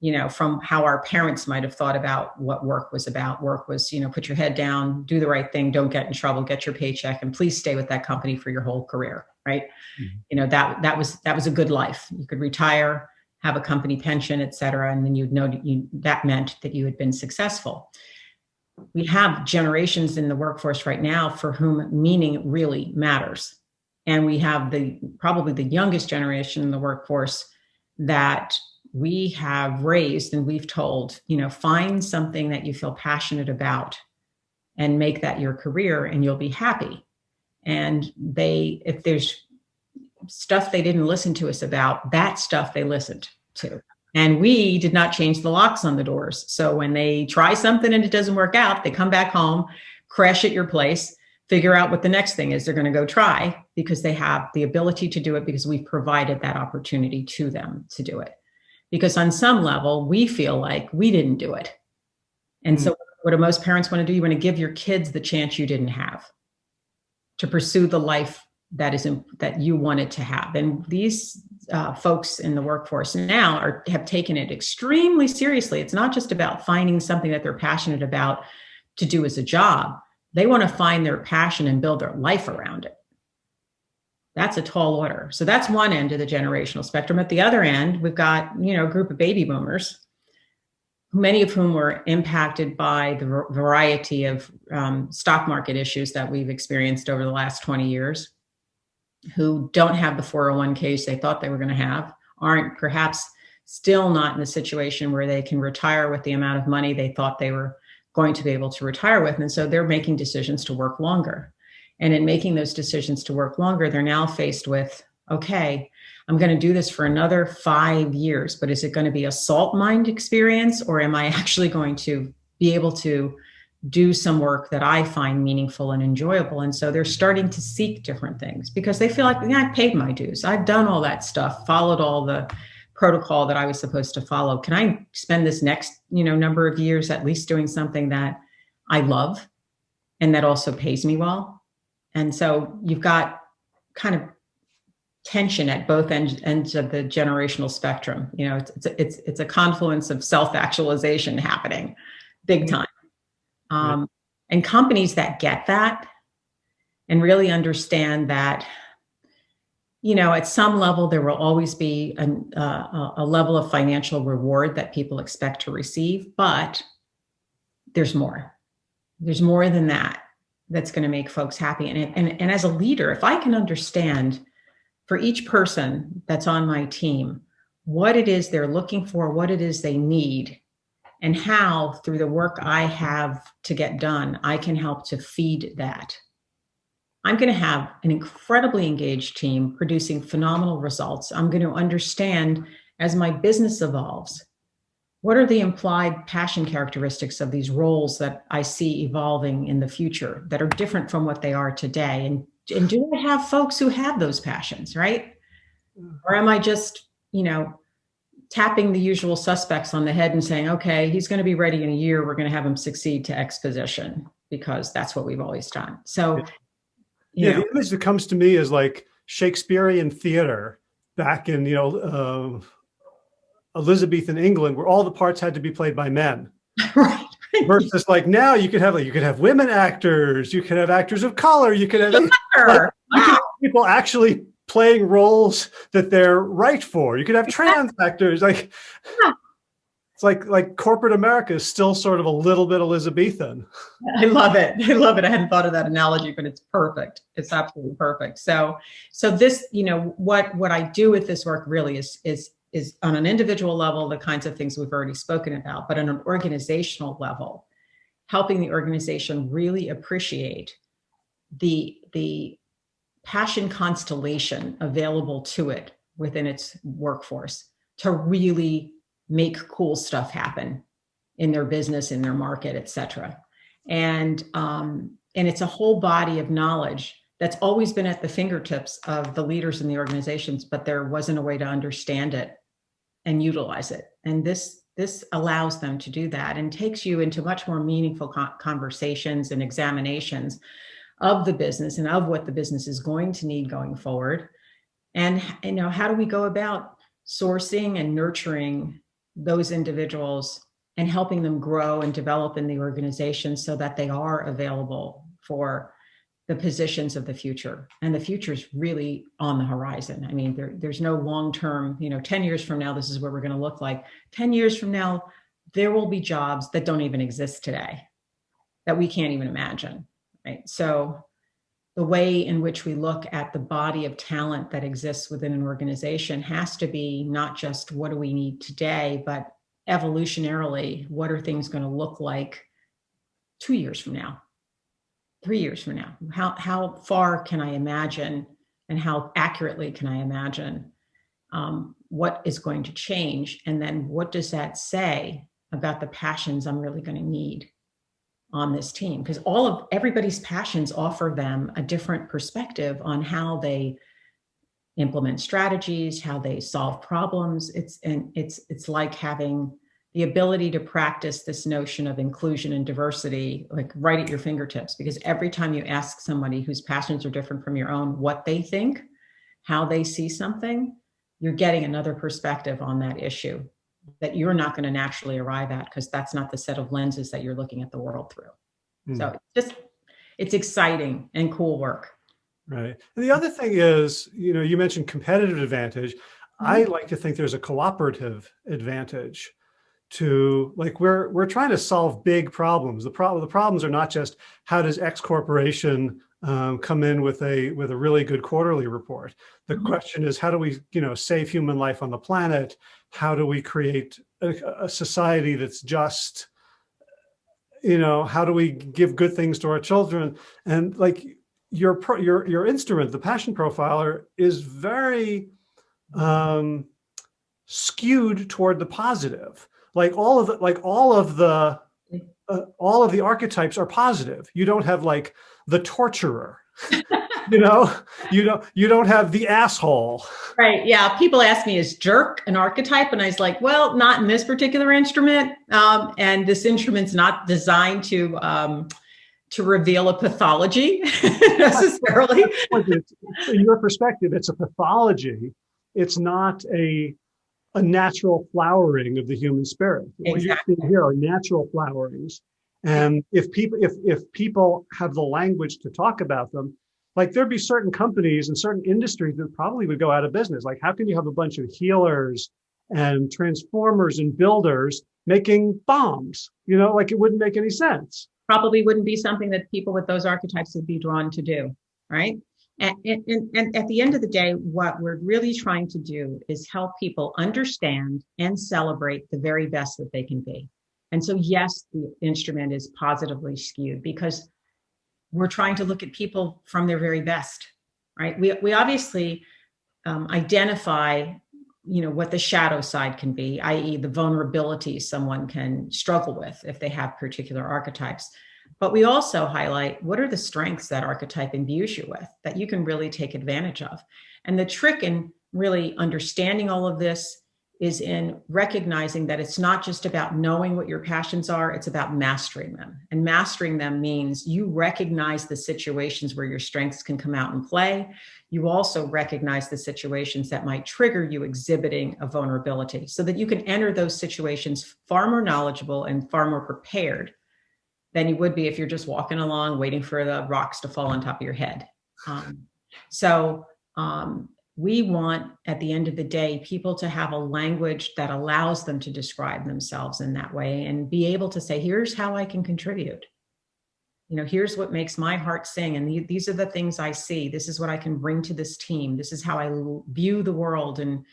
you know from how our parents might have thought about what work was about. Work was you know put your head down do the right thing don't get in trouble get your paycheck and please stay with that company for your whole career right? Mm-hmm. you know that that was that was a good life. You could retire have a company pension et cetera and then you'd know that you that meant that you had been successful we have generations in the workforce right now for whom meaning really matters. And we have the probably the youngest generation in the workforce that we have raised and we've told, you know, find something that you feel passionate about and make that your career and you'll be happy. And they, if there's stuff they didn't listen to us about, that stuff they listened to. And we did not change the locks on the doors. So when they try something and it doesn't work out, they come back home, crash at your place, figure out what the next thing is they're going to go try because they have the ability to do it because we've provided that opportunity to them to do it. Because on some level, we feel like we didn't do it. And mm-hmm. so what do most parents want to do? You want to give your kids the chance you didn't have to pursue the life that is that you wanted to have. And these uh, folks in the workforce now are have taken it extremely seriously. It's not just about finding something that they're passionate about to do as a job. They want to find their passion and build their life around it. That's a tall order. So that's one end of the generational spectrum. At the other end, we've got you know a group of baby boomers, many of whom were impacted by the variety of um, stock market issues that we've experienced over the last 20 years who don't have the 401ks they thought they were going to have, aren't perhaps still not in the situation where they can retire with the amount of money they thought they were going to be able to retire with. And so they're making decisions to work longer. And in making those decisions to work longer, they're now faced with okay, I'm going to do this for another five years, but is it going to be a salt mined experience or am I actually going to be able to do some work that I find meaningful and enjoyable. And so they're starting to seek different things because they feel like, yeah, I paid my dues. I've done all that stuff, followed all the protocol that I was supposed to follow. Can I spend this next, you know, number of years at least doing something that I love and that also pays me well? And so you've got kind of tension at both ends, ends of the generational spectrum. You know, it's, it's, it's, it's a confluence of self-actualization happening big mm-hmm. time um, and companies that get that and really understand that, you know, at some level, there will always be an, uh, a level of financial reward that people expect to receive, but there's more. There's more than that that's going to make folks happy. And, and, and as a leader, if I can understand for each person that's on my team, what it is they're looking for, what it is they need, and how through the work I have to get done, I can help to feed that. I'm going to have an incredibly engaged team producing phenomenal results. I'm going to understand as my business evolves, what are the implied passion characteristics of these roles that I see evolving in the future that are different from what they are today? And, and do I have folks who have those passions, right? Mm. Or am I just, you know, tapping the usual suspects on the head and saying, okay, he's going to be ready in a year. We're going to have him succeed to X position because that's what we've always done. So, yeah, know. the image that comes to me is like Shakespearean theater back in, you know, uh, Elizabethan England, where all the parts had to be played by men. right. Versus like now you could have like, you could have women actors, you could have actors of color, you could have, like, Sure. you could Wow. have people actually playing roles that they're right for. You could have trans actors like Yeah. it's like like corporate America is still sort of a little bit Elizabethan. I love it. I love it. I hadn't thought of that analogy, but it's perfect. It's absolutely perfect. So, so this, you know, what what I do with this work really is is is on an individual level the kinds of things we've already spoken about, but on an organizational level, helping the organization really appreciate the the passion constellation available to it within its workforce to really make cool stuff happen in their business, in their market, et cetera and um, and it's a whole body of knowledge that's always been at the fingertips of the leaders in the organizations, but there wasn't a way to understand it and utilize it. And this this allows them to do that and takes you into much more meaningful conversations and examinations of the business and of what the business is going to need going forward. And you know, how do we go about sourcing and nurturing those individuals and helping them grow and develop in the organization so that they are available for the positions of the future. And the future is really on the horizon. I mean, there, there's no long-term, you know, 10 years from now, this is what we're going to look like. 10 years from now, there will be jobs that don't even exist today that we can't even imagine, right? So the way in which we look at the body of talent that exists within an organization has to be not just what do we need today, but evolutionarily, what are things going to look like two years from now, three years from now? How, how far can I imagine and how accurately can I imagine um, what is going to change? And then what does that say about the passions I'm really going to need on this team? Because all of everybody's passions offer them a different perspective on how they implement strategies, how they solve problems. It's and it's it's like having the ability to practice this notion of inclusion and diversity like right at your fingertips because every time you ask somebody whose passions are different from your own what they think, how they see something, you're getting another perspective on that issue that you're not going to naturally arrive at because that's not the set of lenses that you're looking at the world through. Hmm. So it's just it's exciting and cool work. Right. And the other thing is, you know, you mentioned competitive advantage. I like to think there's a cooperative advantage to like we're we're trying to solve big problems. The problem the problems are not just how does X corporation um, come in with a with a really good quarterly report. The Mhm. question is how do we you know save human life on the planet? How do we create a, a society that's just? You know, how do we give good things to our children? And like your pro, your your instrument, the passion profiler, is very um, skewed toward the positive. Like all of the like all of the uh, all of the archetypes are positive. You don't have like the torturer. you know, you don't you don't have the asshole. Right. Yeah. People ask me, is jerk an archetype? And I was like, well, not in this particular instrument. Um, and this instrument's not designed to um, to reveal a pathology necessarily. In your perspective, it's a pathology. It's not a a natural flowering of the human spirit. What you're seeing here are natural flowerings. And if people if if people have the language to talk about them, like there'd be certain companies and certain industries that probably would go out of business. Like how can you have a bunch of healers and transformers and builders making bombs? You know, like it wouldn't make any sense. Probably wouldn't be something that people with those archetypes would be drawn to do. Right. And, and, and at the end of the day, what we're really trying to do is help people understand and celebrate the very best that they can be. And so, yes, the instrument is positively skewed because we're trying to look at people from their very best, right? We, we obviously um, identify, you know, what the shadow side can be, i.e. the vulnerability someone can struggle with if they have particular archetypes. But we also highlight what are the strengths that archetype imbues you with that you can really take advantage of. And the trick in really understanding all of this is in recognizing that it's not just about knowing what your passions are, it's about mastering them. And mastering them means you recognize the situations where your strengths can come out and play. You also recognize the situations that might trigger you exhibiting a vulnerability so that you can enter those situations far more knowledgeable and far more prepared than you would be if you're just walking along waiting for the rocks to fall on top of your head. Um, so um, we want, at the end of the day, people to have a language that allows them to describe themselves in that way and be able to say, here's how I can contribute. You know, here's what makes my heart sing. And these are the things I see. This is what I can bring to this team. This is how I view the world. And,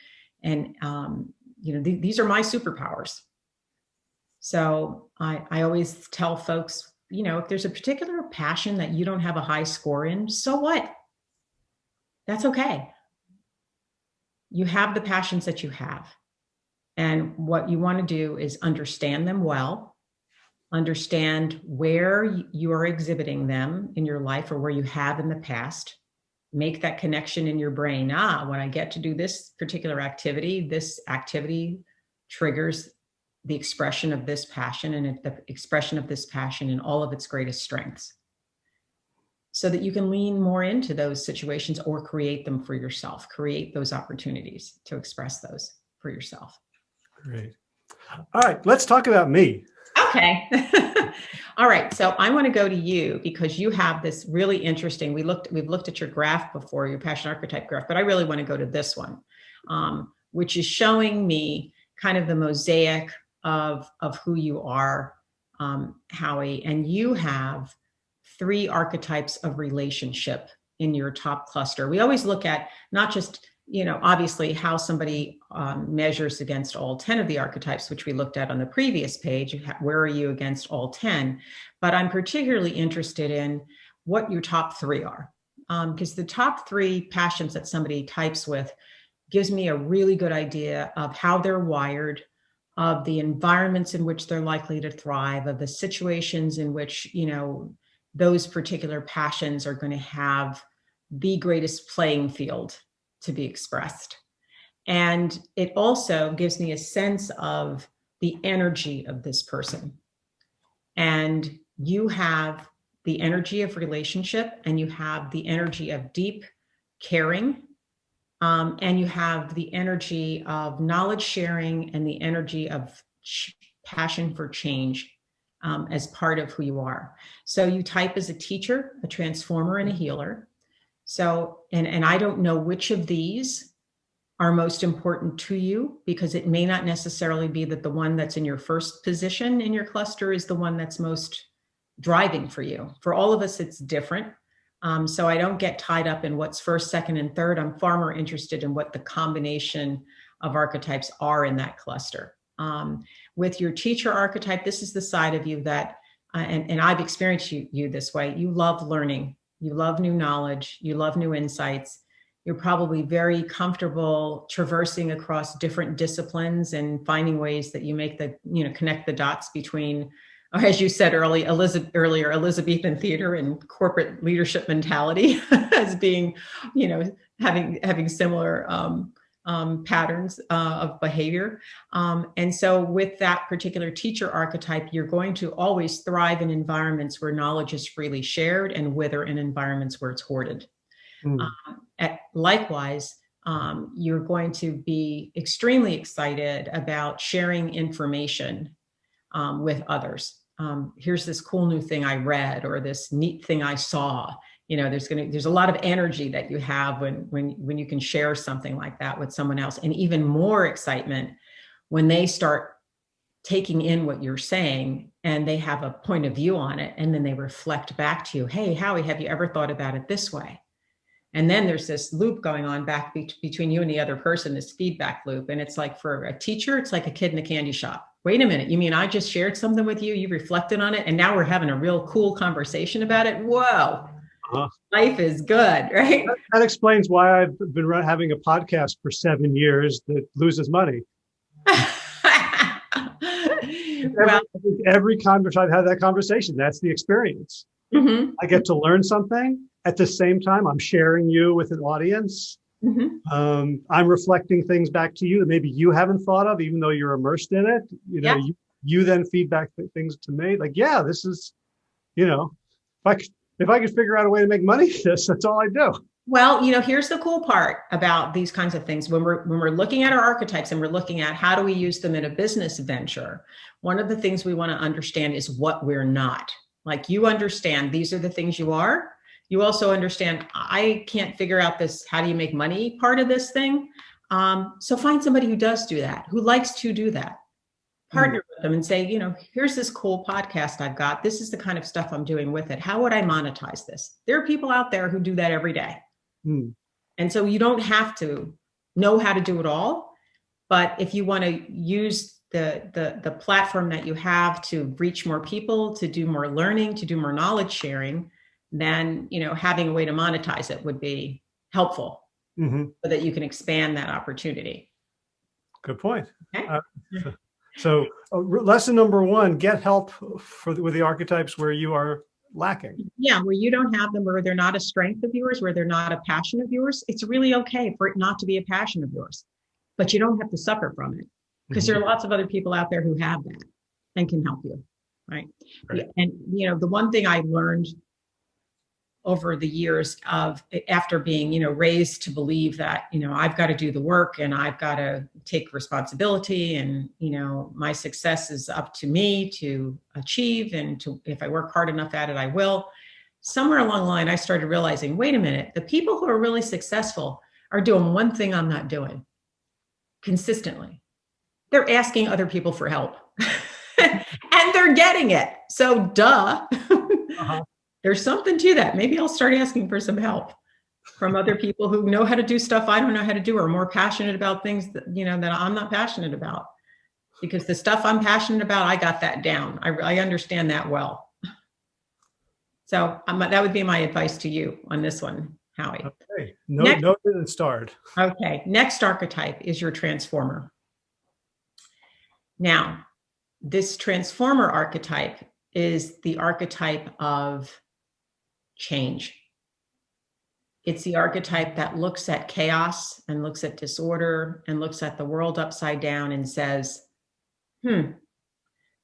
and um, you know, th these are my superpowers. So I, I always tell folks, you know, if there's a particular passion that you don't have a high score in, so what? That's okay. You have the passions that you have. And what you want to do is understand them well, understand where you are exhibiting them in your life or where you have in the past, make that connection in your brain. Ah, when I get to do this particular activity, this activity triggers the expression of this passion and the expression of this passion in all of its greatest strengths so that you can lean more into those situations or create them for yourself, create those opportunities to express those for yourself. Great. All right, let's talk about me. Okay. All right. So I want to go to you because you have this really interesting, we looked, we've looked at your graph before, your passion archetype graph, but I really want to go to this one, um, which is showing me kind of the mosaic of, of who you are, um, Howie, and you have three archetypes of relationship in your top cluster. We always look at not just, you know, obviously how somebody um, measures against all 10 of the archetypes, which we looked at on the previous page, where are you against all 10? But I'm particularly interested in what your top three are. Because um, the top three passions that somebody types with gives me a really good idea of how they're wired, of the environments in which they're likely to thrive, of the situations in which, you know, those particular passions are going to have the greatest playing field to be expressed. And it also gives me a sense of the energy of this person. And you have the energy of relationship and you have the energy of deep caring um, and you have the energy of knowledge sharing and the energy of passion for change um, as part of who you are. So you type as a teacher, a transformer, and a healer. So, and, and I don't know which of these are most important to you because it may not necessarily be that the one that's in your first position in your cluster is the one that's most driving for you. For all of us, it's different. Um, so I don't get tied up in what's first, second, and third. I'm far more interested in what the combination of archetypes are in that cluster. Um, with your teacher archetype, this is the side of you that, uh, and, and I've experienced you, you this way, you love learning, you love new knowledge, you love new insights. You're probably very comfortable traversing across different disciplines and finding ways that you make the, you know, connect the dots between or as you said early, Elizabeth, earlier, Elizabethan theater and corporate leadership mentality as being, you know, having having similar um, um, patterns uh, of behavior. Um, and so with that particular teacher archetype, you're going to always thrive in environments where knowledge is freely shared and wither in environments where it's hoarded. Mm. at, likewise, um, you're going to be extremely excited about sharing information um, with others um, here's this cool new thing I read or this neat thing I saw. You know, there's gonna there's a lot of energy that you have when when when you can share something like that with someone else, and even more excitement when they start taking in what you're saying and they have a point of view on it, and then they reflect back to you, "Hey, Howie, have you ever thought about it this way?" And then there's this loop going on back be between you and the other person, this feedback loop, and it's like for a teacher, it's like a kid in a candy shop. Wait a minute, you mean I just shared something with you, you reflected on it, and now we're having a real cool conversation about it? Whoa, uh-huh. life is good, right? That, that, explains why I've been run, having a podcast for seven years that loses money. every, well, every conversation I've had that conversation, that's the experience. Mm-hmm. I get to learn something. At the same time, I'm sharing you with an audience Mhm. Um, I'm reflecting things back to you that maybe you haven't thought of, even though you're immersed in it. You know, Yeah. you, you then feedback th- things to me like, yeah, this is, you know, if I could, if I could figure out a way to make money, this, that's all I do. Well, you know, here's the cool part about these kinds of things. When we're when we're looking at our archetypes and we're looking at how do we use them in a business venture, one of the things we want to understand is what we're not. Like you understand these are the things you are. You also understand I can't figure out this how do you make money part of this thing. Um, so find somebody who does do that, who likes to do that. Partner with them and say, you know, here's this cool podcast I've got. This is the kind of stuff I'm doing with it. How would I monetize this? There are people out there who do that every day. Hmm. And so you don't have to know how to do it all, but if you want to use the, the, the platform that you have to reach more people, to do more learning, to do more knowledge sharing, then, you know, having a way to monetize it would be helpful Mhm. so that you can expand that opportunity. Good point. Okay. Uh, so uh, lesson number one, get help for the, with the archetypes where you are lacking. Yeah, where you don't have them, where they're not a strength of yours, where they're not a passion of yours, it's really okay for it not to be a passion of yours. But you don't have to suffer from it because there are lots of other people out there who have that and can help you. Right. Right. And, you know, the one thing I learned over the years of after being, you know, raised to believe that, you know, I've got to do the work and I've got to take responsibility and, you know, my success is up to me to achieve and to, if I work hard enough at it, I will. Somewhere along the line, I started realizing, wait a minute, the people who are really successful are doing one thing I'm not doing consistently. They're asking other people for help and they're getting it. So, duh. Uh-huh. There's something to that. Maybe I'll start asking for some help from other people who know how to do stuff I don't know how to do or are more passionate about things that, you know, that I'm not passionate about. Because the stuff I'm passionate about, I got that down. I, I understand that well. So um, that would be my advice to you on this one, Howie. Okay. No, Next- noted and starred. Okay, next archetype is your transformer. Now, this transformer archetype is the archetype of change. It's the archetype that looks at chaos and looks at disorder and looks at the world upside down and says, hmm,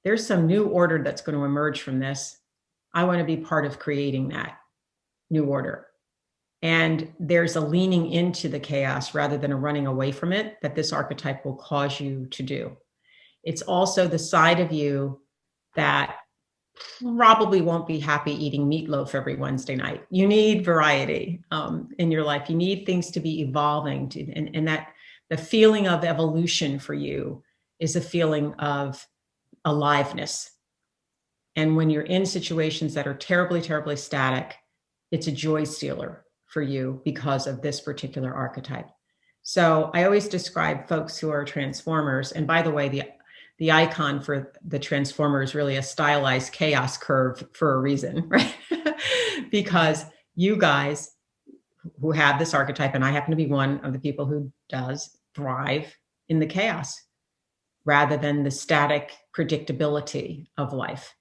there's some new order that's going to emerge from this. I want to be part of creating that new order. And there's a leaning into the chaos rather than a running away from it that this archetype will cause you to do. It's also the side of you that probably won't be happy eating meatloaf every Wednesday night. You need variety um, in your life. You need things to be evolving, to, and, and that the feeling of evolution for you is a feeling of aliveness. And when you're in situations that are terribly, terribly static, it's a joy stealer for you because of this particular archetype. So I always describe folks who are transformers. And by the way, the the icon for the transformer is really a stylized chaos curve for a reason, right? because you guys who have this archetype, and I happen to be one of the people who does thrive in the chaos rather than the static predictability of life.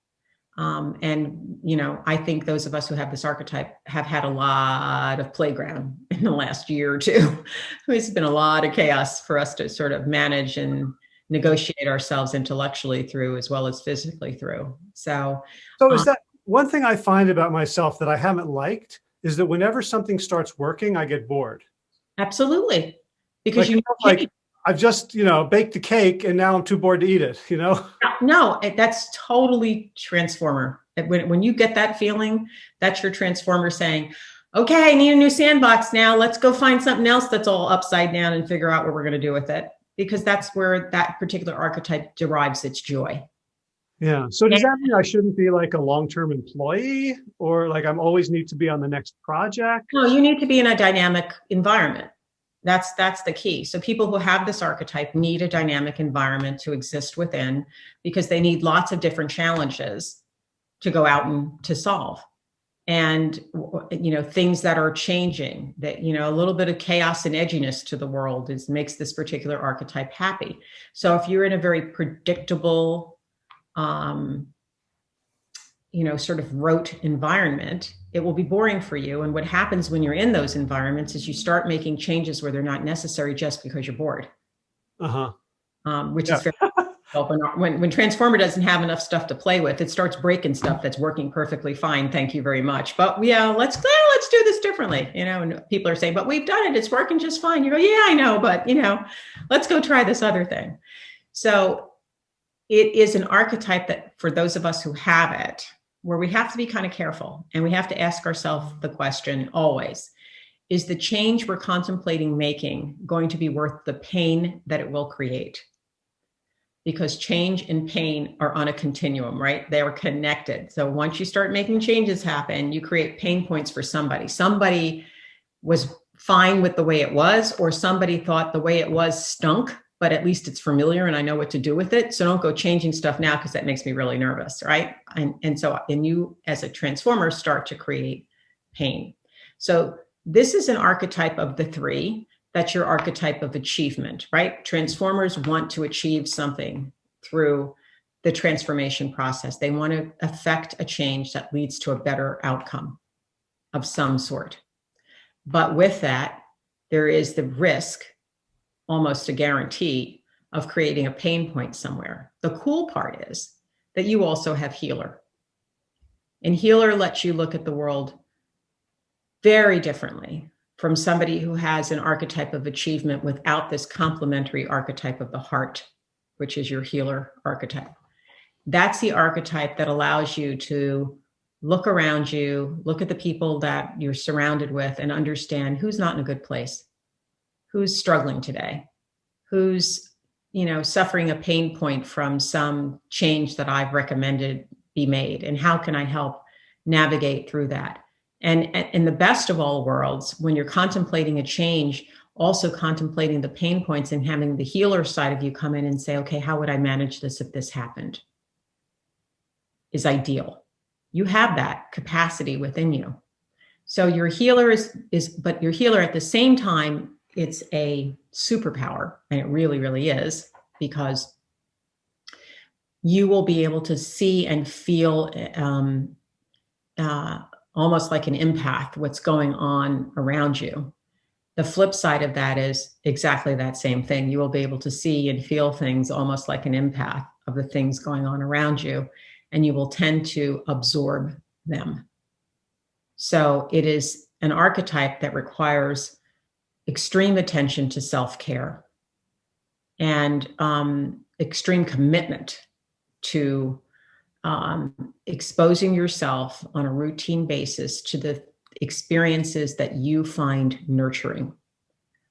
Um, and, you know, I think those of us who have this archetype have had a lot of playground in the last year or two. There's been a lot of chaos for us to sort of manage and negotiate ourselves intellectually through as well as physically through. So, So is Uh, that one thing I find about myself that I haven't liked is that whenever something starts working, I get bored. absolutely. Because Like, you know, like- I've just, you know, baked the cake and now I'm too bored to eat it, you know? no, that's totally transformer. When, when you get that feeling, that's your transformer saying, okay, I need a new sandbox now. Let's go find something else that's all upside down and figure out what we're going to do with it. Because that's where that particular archetype derives its joy. Yeah. So does that mean I shouldn't be like a long-term employee or like I'm always need to be on the next project? No, you need to be in a dynamic environment. That's that's the key. So people who have this archetype need a dynamic environment to exist within because they need lots of different challenges to go out and to solve. And you know, things that are changing, that you know, a little bit of chaos and edginess to the world is makes this particular archetype happy. So if you're in a very predictable um you know, sort of rote environment, it will be boring for you. And what happens when you're in those environments is you start making changes where they're not necessary just because you're bored, Uh-huh. um, which Yeah. is very. when, when Transformer doesn't have enough stuff to play with, it starts breaking stuff that's working perfectly fine. Thank you very much. But yeah, let's yeah, let's do this differently. You know, and people are saying, but we've done it. It's working just fine. You go, yeah, I know, but you know, let's go try this other thing. So it is an archetype that for those of us who have it, where we have to be kind of careful and we have to ask ourselves the question always, is the change we're contemplating making going to be worth the pain that it will create? Because change and pain are on a continuum, right? They are connected. So once you start making changes happen, you create pain points for somebody. Somebody was fine with the way it was, or somebody thought the way it was stunk but at least it's familiar and I know what to do with it. So don't go changing stuff now because that makes me really nervous, right? And, and so, and you as a transformer start to create pain. So this is an archetype of the three. That's your archetype of achievement, right? Transformers want to achieve something through the transformation process. They want to affect a change that leads to a better outcome of some sort. But with that, there is the risk almost a guarantee of creating a pain point somewhere. The cool part is that you also have healer. And healer lets you look at the world very differently from somebody who has an archetype of achievement without this complementary archetype of the heart, which is your healer archetype. That's the archetype that allows you to look around you, look at the people that you're surrounded with and understand who's not in a good place who's struggling today, who's you know suffering a pain point from some change that I've recommended be made, and how can I help navigate through that? And in the best of all worlds, when you're contemplating a change, also contemplating the pain points and having the healer side of you come in and say, okay, how would I manage this if this happened? Is ideal. You have that capacity within you. So your healer is, is, but your healer at the same time it's a superpower, and it really, really is, because you will be able to see and feel um, uh, almost like an empath what's going on around you. The flip side of that is exactly that same thing. You will be able to see and feel things almost like an empath of the things going on around you, and you will tend to absorb them. So it is an archetype that requires extreme attention to self-care and um, extreme commitment to um, exposing yourself on a routine basis to the experiences that you find nurturing,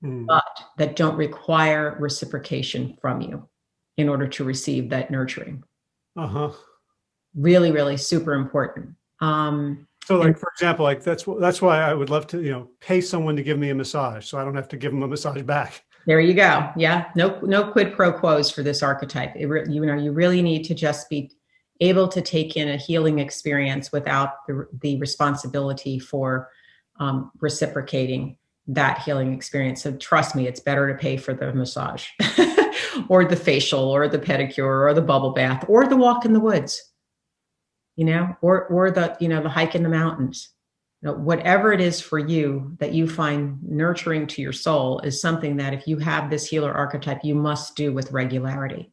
mm. but that don't require reciprocation from you in order to receive that nurturing. Uh-huh. Really, really super important. Um, so like, for example, like that's, that's why I would love to, you know, pay someone to give me a massage. So I don't have to give them a massage back. There you go. Yeah. No, no quid pro quos for this archetype. It, you know, you really need to just be able to take in a healing experience without the, the responsibility for um, reciprocating that healing experience. So trust me, it's better to pay for the massage or the facial or the pedicure or the bubble bath or the walk in the woods you know, or, or the, you know, the hike in the mountains. You know, whatever it is for you that you find nurturing to your soul is something that if you have this healer archetype, you must do with regularity.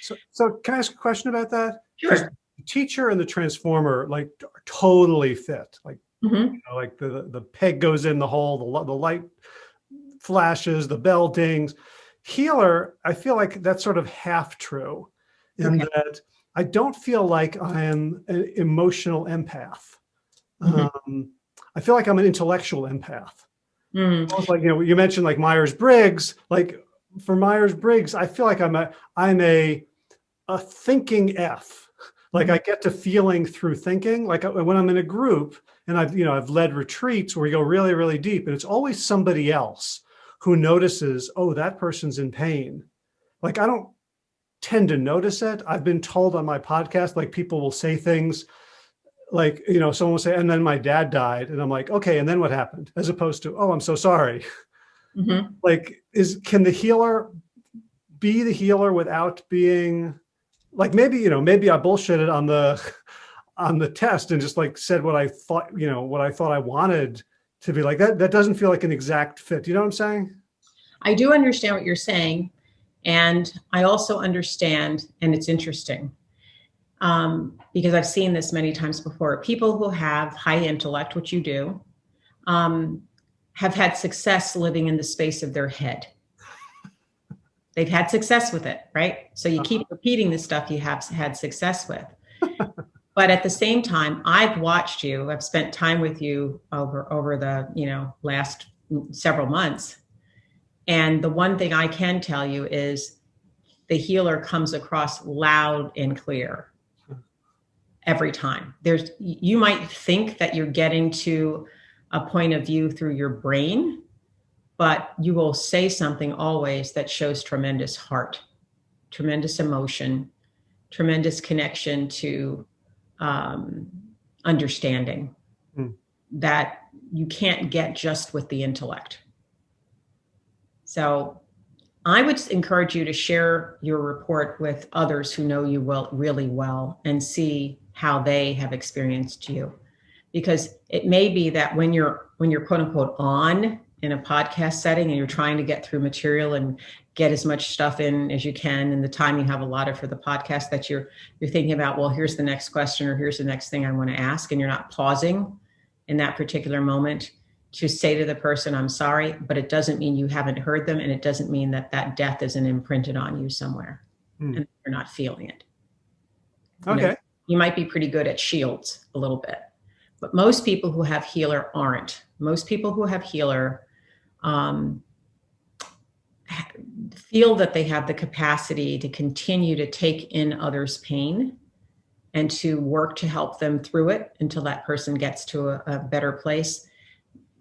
So, so can I ask a question about that? Sure. The teacher and the transformer like totally fit. Like, mm -hmm. you know, like the, the peg goes in the hole, the, the light flashes, the bell dings. Healer, I feel like that's sort of half true in okay. that I don't feel like I am an emotional empath. Mm -hmm. um, I feel like I'm an intellectual empath. Mm. Almost like, you know, you mentioned like Myers-Briggs, like for Myers-Briggs, I feel like I'm a, I'm a, a thinking F. Like mm -hmm. I get to feeling through thinking, like uh, when I'm in a group and I've, you know, I've led retreats where we go really, really deep and it's always somebody else who notices, oh, that person's in pain. Like I don't, tend to notice it. I've been told on my podcast, like people will say things like, you know, someone will say, and then my dad died. And I'm like, okay, and then what happened? As opposed to, oh, I'm so sorry. Mm -hmm. Like, is, can the healer be the healer without being like, maybe, you know, maybe I bullshitted on the, on the test and just like said what I thought, you know, what I thought I wanted to be like, that, that doesn't feel like an exact fit. You know what I'm saying? I do understand what you're saying. And I also understand, and it's interesting, um, because I've seen this many times before. People who have high intellect, which you do, um, have had success living in the space of their head. They've had success with it, right? So you keep uh-huh. repeating the stuff you have had success with. but at the same time, I've watched you. I've spent time with you over over the you know last several months, and the one thing I can tell you is the healer comes across loud and clear every time. There's you might think that you're getting to a point of view through your brain, but you will say something always that shows tremendous heart, tremendous emotion, tremendous connection to um, understanding mm. that you can't get just with the intellect. So I would encourage you to share your report with others who know you well, really well and see how they have experienced you. Because it may be that when you're when you're quote unquote on in a podcast setting and you're trying to get through material and get as much stuff in as you can in the time you have allotted for the podcast that you're you're thinking about well here's the next question or here's the next thing i want to ask and you're not pausing in that particular moment to say to the person, I'm sorry, but it doesn't mean you haven't heard them. And it doesn't mean that that death isn't imprinted on you somewhere hmm. and you're not feeling it. Okay. You, know, you might be pretty good at shields a little bit, but most people who have healer aren't. Most people who have healer um, feel that they have the capacity to continue to take in others' pain and to work to help them through it until that person gets to a, a better place.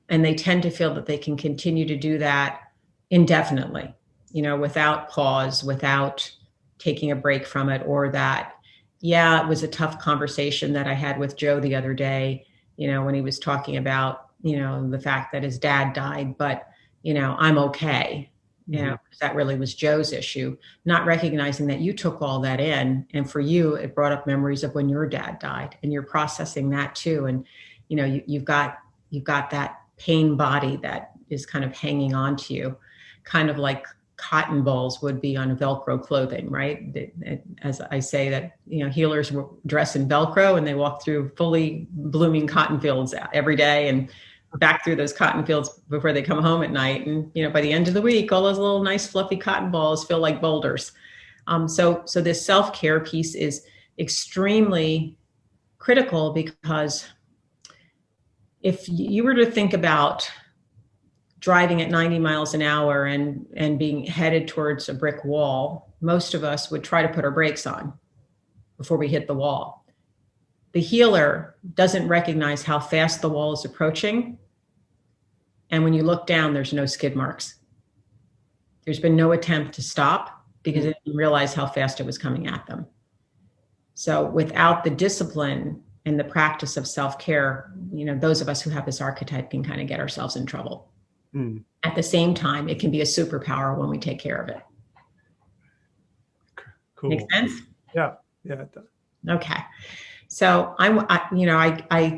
And they tend to feel that they can continue to do that indefinitely you know without pause without taking a break from it or that yeah it was a tough conversation that i had with joe the other day you know when he was talking about you know the fact that his dad died but you know i'm okay you mm-hmm. know that really was joe's issue not recognizing that you took all that in and for you it brought up memories of when your dad died and you're processing that too and you know you, you've got you've got that pain body that is kind of hanging on to you, kind of like cotton balls would be on Velcro clothing, right? As I say that, you know, healers were dress in Velcro and they walk through fully blooming cotton fields every day and back through those cotton fields before they come home at night. And, you know, by the end of the week, all those little nice fluffy cotton balls feel like boulders. Um, so, so this self-care piece is extremely critical because if you were to think about driving at 90 miles an hour and and being headed towards a brick wall most of us would try to put our brakes on before we hit the wall the healer doesn't recognize how fast the wall is approaching. And when you look down there's no skid marks. There's been no attempt to stop because they didn't realize how fast it was coming at them. So without the discipline and the practice of self-care you know those of us who have this archetype can kind of get ourselves in trouble. Mm. at the same time it can be a superpower when we take care of it. Cool. Make sense? Yeah yeah okay so I'm, I, you know, I, I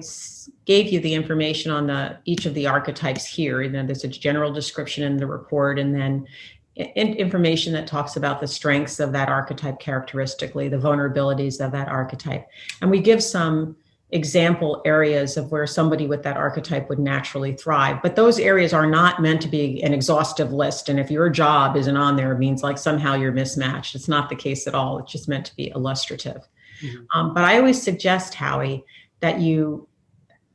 gave you the information on the each of the archetypes here. And then there's a general description in the report, and then information that talks about the strengths of that archetype characteristically, the vulnerabilities of that archetype. And we give some example areas of where somebody with that archetype would naturally thrive. But those areas are not meant to be an exhaustive list. And if your job isn't on there, it means like somehow you're mismatched. It's not the case at all. It's just meant to be illustrative. Mm-hmm. Um, but I always suggest, Howie, that you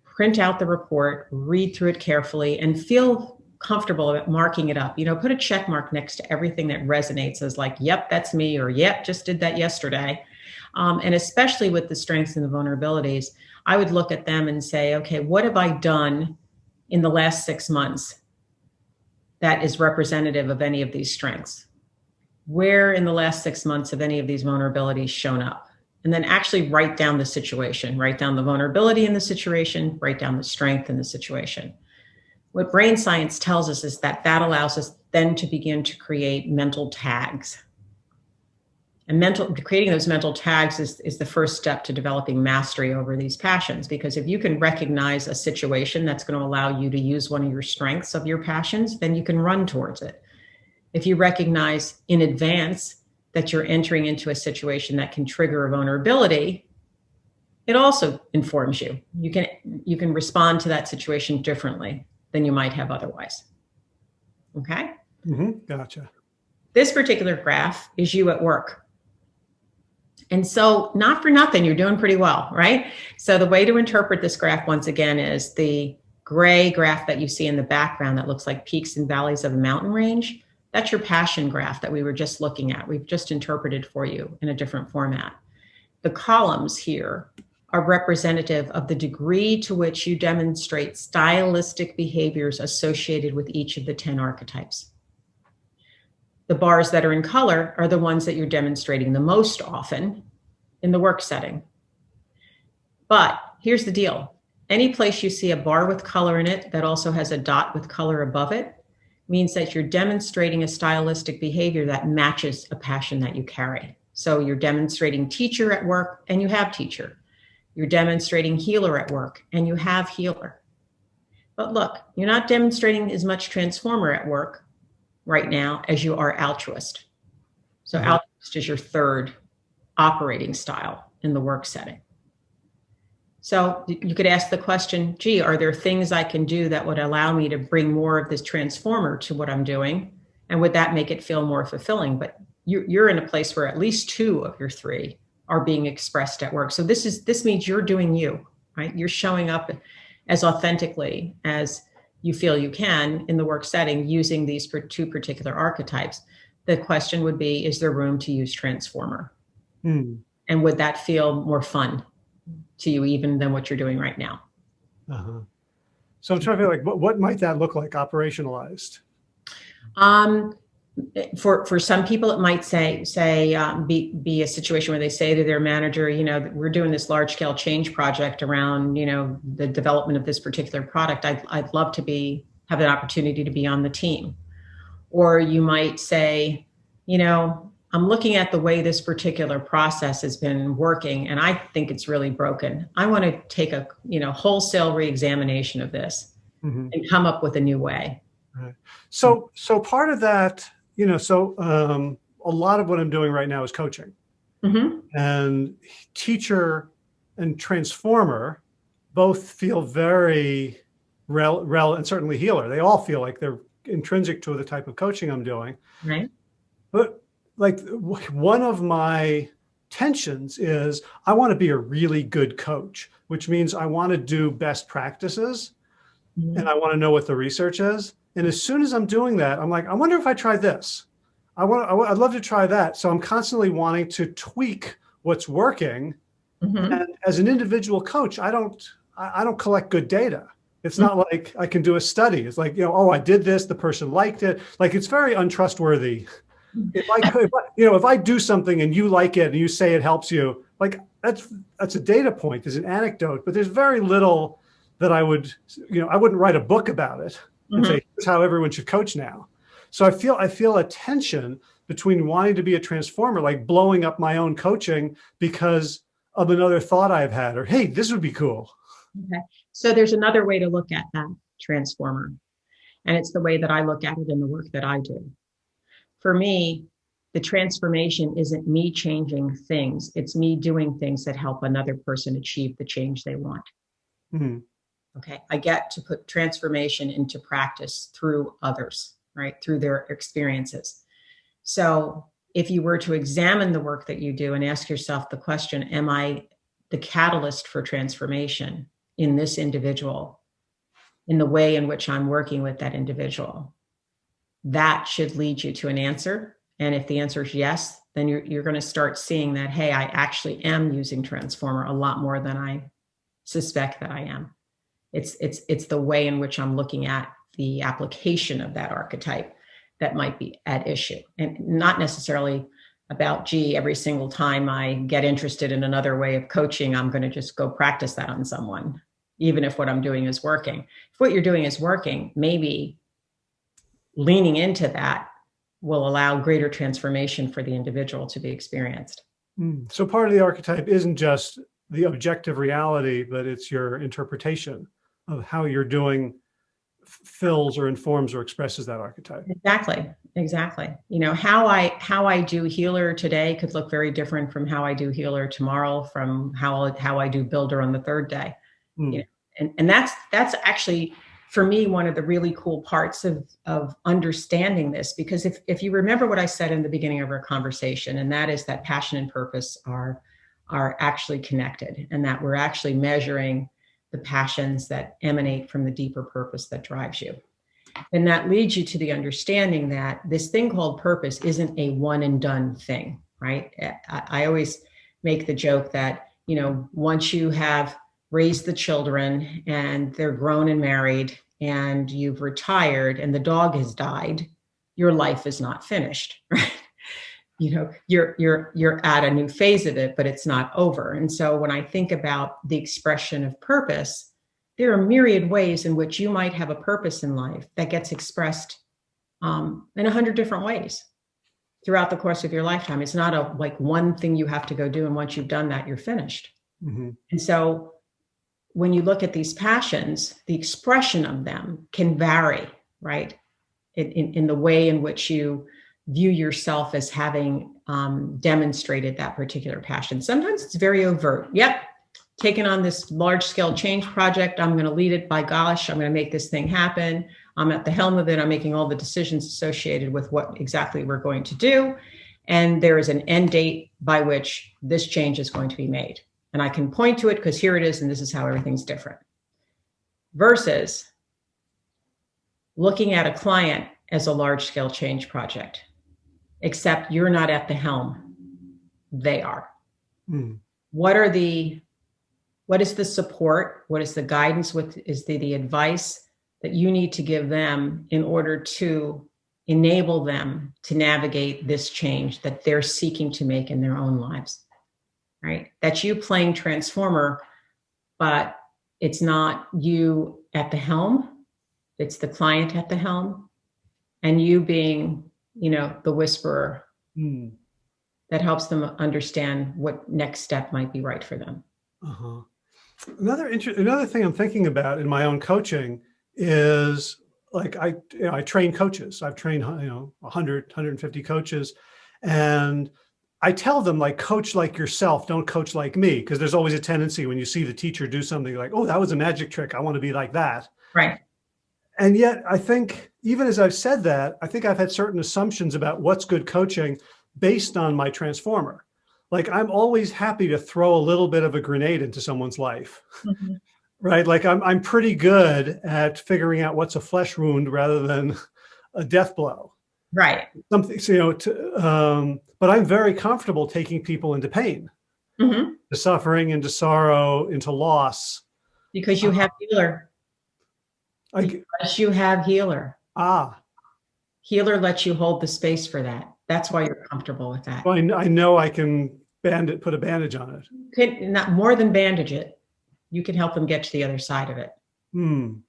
print out the report, read through it carefully, and feel comfortable about marking it up. You know, put a check mark next to everything that resonates as like, yep, that's me, or yep, just did that yesterday. Um, and especially with the strengths and the vulnerabilities, I would look at them and say, okay, what have I done in the last six months that is representative of any of these strengths? Where in the last six months have any of these vulnerabilities shown up? And then actually write down the situation, write down the vulnerability in the situation, write down the strength in the situation what brain science tells us is that that allows us then to begin to create mental tags. And mental creating those mental tags is, is the first step to developing mastery over these passions. Because if you can recognize a situation that's going to allow you to use one of your strengths of your passions, then you can run towards it. If you recognize in advance that you're entering into a situation that can trigger a vulnerability, it also informs you. You can you can respond to that situation differently than you might have otherwise. Okay? Mm-hmm. Gotcha. This particular graph is you at work. And so, not for nothing, you're doing pretty well, right? So, the way to interpret this graph once again is the gray graph that you see in the background that looks like peaks and valleys of a mountain range. That's your passion graph that we were just looking at. We've just interpreted for you in a different format. The columns here are representative of the degree to which you demonstrate stylistic behaviors associated with each of the 10 archetypes. The bars that are in color are the ones that you're demonstrating the most often in the work setting. But here's the deal. Any place you see a bar with color in it that also has a dot with color above it means that you're demonstrating a stylistic behavior that matches a passion that you carry. So you're demonstrating teacher at work and you have teacher. You're demonstrating healer at work and you have healer. But look, you're not demonstrating as much transformer at work right now as you are altruist. So mm-hmm. altruist is your third operating style in the work setting. So you could ask the question, gee, are there things I can do that would allow me to bring more of this transformer to what I'm doing? And would that make it feel more fulfilling? But you're in a place where at least two of your three are being expressed at work. So this is this means you're doing you, right? You're showing up as authentically as you feel you can in the work setting using these two particular archetypes. The question would be, is there room to use transformer? Hmm. And would that feel more fun to you even than what you're doing right now? Uh-huh. So I'm trying to feel like, what, what might that look like operationalized? Um, for for some people it might say say um, be be a situation where they say to their manager you know we're doing this large scale change project around you know the development of this particular product i'd, I'd love to be have an opportunity to be on the team or you might say you know i'm looking at the way this particular process has been working and i think it's really broken i want to take a you know wholesale reexamination of this mm-hmm. and come up with a new way right. so so part of that you know, so um, a lot of what I'm doing right now is coaching. Mm-hmm. And teacher and transformer both feel very rel, rel and certainly healer. They all feel like they're intrinsic to the type of coaching I'm doing. Right. But like one of my tensions is I want to be a really good coach, which means I want to do best practices mm-hmm. and I want to know what the research is. And as soon as I'm doing that, I'm like, I wonder if I try this. I want, I, would love to try that. So I'm constantly wanting to tweak what's working. Mm-hmm. And as an individual coach, I don't, I, I don't collect good data. It's not mm-hmm. like I can do a study. It's like, you know, oh, I did this, the person liked it. Like it's very untrustworthy. If I, if I, you know, if I do something and you like it and you say it helps you, like that's that's a data point. There's an anecdote, but there's very little that I would, you know, I wouldn't write a book about it and mm-hmm. say, here's how everyone should coach now. So I feel I feel a tension between wanting to be a transformer, like blowing up my own coaching because of another thought I've had, or hey, this would be cool. Okay. So there's another way to look at that transformer. And it's the way that I look at it in the work that I do. For me, the transformation isn't me changing things, it's me doing things that help another person achieve the change they want. Mm-hmm. Okay. I get to put transformation into practice through others, right? Through their experiences. So if you were to examine the work that you do and ask yourself the question, am I the catalyst for transformation in this individual, in the way in which I'm working with that individual? That should lead you to an answer. And if the answer is yes, then you're, you're going to start seeing that, hey, I actually am using Transformer a lot more than I suspect that I am. It's it's it's the way in which I'm looking at the application of that archetype that might be at issue, and not necessarily about gee every single time I get interested in another way of coaching, I'm going to just go practice that on someone, even if what I'm doing is working. If what you're doing is working, maybe leaning into that will allow greater transformation for the individual to be experienced. Mm. So part of the archetype isn't just the objective reality, but it's your interpretation of how you're doing fills or informs or expresses that archetype. Exactly. Exactly. You know, how I how I do healer today could look very different from how I do healer tomorrow, from how how I do builder on the third day. Mm. You know, and, and that's that's actually for me one of the really cool parts of of understanding this because if if you remember what I said in the beginning of our conversation, and that is that passion and purpose are are actually connected and that we're actually measuring the passions that emanate from the deeper purpose that drives you. And that leads you to the understanding that this thing called purpose isn't a one and done thing, right? I, I always make the joke that, you know, once you have raised the children and they're grown and married and you've retired and the dog has died, your life is not finished, right? you know you're you're you're at a new phase of it but it's not over and so when i think about the expression of purpose there are myriad ways in which you might have a purpose in life that gets expressed um, in a hundred different ways throughout the course of your lifetime it's not a like one thing you have to go do and once you've done that you're finished mm-hmm. and so when you look at these passions the expression of them can vary right in, in, in the way in which you view yourself as having um, demonstrated that particular passion. Sometimes it's very overt. Yep, taking on this large scale change project. I'm going to lead it by gosh, I'm going to make this thing happen. I'm at the helm of it. I'm making all the decisions associated with what exactly we're going to do. And there is an end date by which this change is going to be made. And I can point to it because here it is, and this is how everything's different. Versus looking at a client as a large scale change project except you're not at the helm. They are. Mm. What are the what is the support? What is the guidance? What is the, the advice that you need to give them in order to enable them to navigate this change that they're seeking to make in their own lives? Right? That's you playing transformer, but it's not you at the helm, it's the client at the helm, and you being you know, the whisperer mm. that helps them understand what next step might be right for them. Uh-huh. Another inter- another thing I'm thinking about in my own coaching is like I you know, I train coaches. I've trained you know 100 150 coaches and I tell them like coach like yourself, don't coach like me because there's always a tendency when you see the teacher do something like, "Oh, that was a magic trick. I want to be like that." Right. And yet I think even as I've said that, I think I've had certain assumptions about what's good coaching based on my transformer. Like I'm always happy to throw a little bit of a grenade into someone's life, mm -hmm. right? Like I'm, I'm pretty good at figuring out what's a flesh wound rather than a death blow. Right. Something, so, you know, to, um, but I'm very comfortable taking people into pain, mm -hmm. to suffering, into sorrow, into loss. Because you have healer. I, because you have healer. Ah. Healer lets you hold the space for that. That's why you're comfortable with that. Well, I, I know I can band it, put a bandage on it. Could not more than bandage it. You can help them get to the other side of it. Hmm.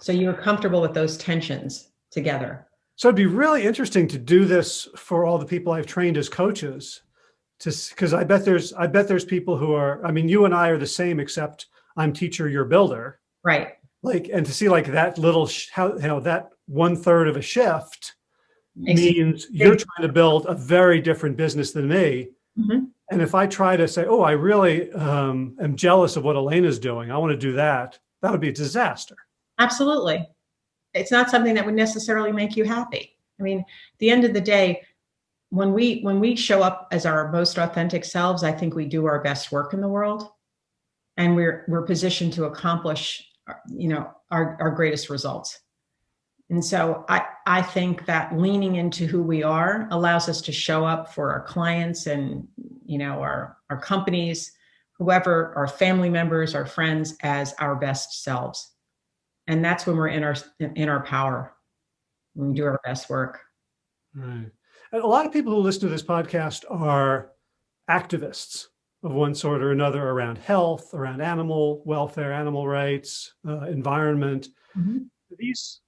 So you're comfortable with those tensions together. So it'd be really interesting to do this for all the people I've trained as coaches to, cause I bet there's, I bet there's people who are, I mean, you and I are the same, except I'm teacher, you're builder. Right. Like and to see like that little how you know that one third of a shift means you're trying to build a very different business than me. Mm -hmm. and if i try to say oh i really um, am jealous of what Alaina's doing. I want to do that that would be a disaster. Absolutely it's not something that would necessarily make you happy i mean at the end of the day when we when we show up as our most authentic selves i think we do our best work in the world and we're we're positioned to accomplish you know, our, our greatest results. And so I, I think that leaning into who we are allows us to show up for our clients and, you know, our, our companies, whoever, our family members, our friends as our best selves. And that's when we're in our, in our power, when we do our best work. Right. And a lot of people who listen to this podcast are activists of one sort or another around health, around animal welfare, animal rights, uh, environment. Mm -hmm. These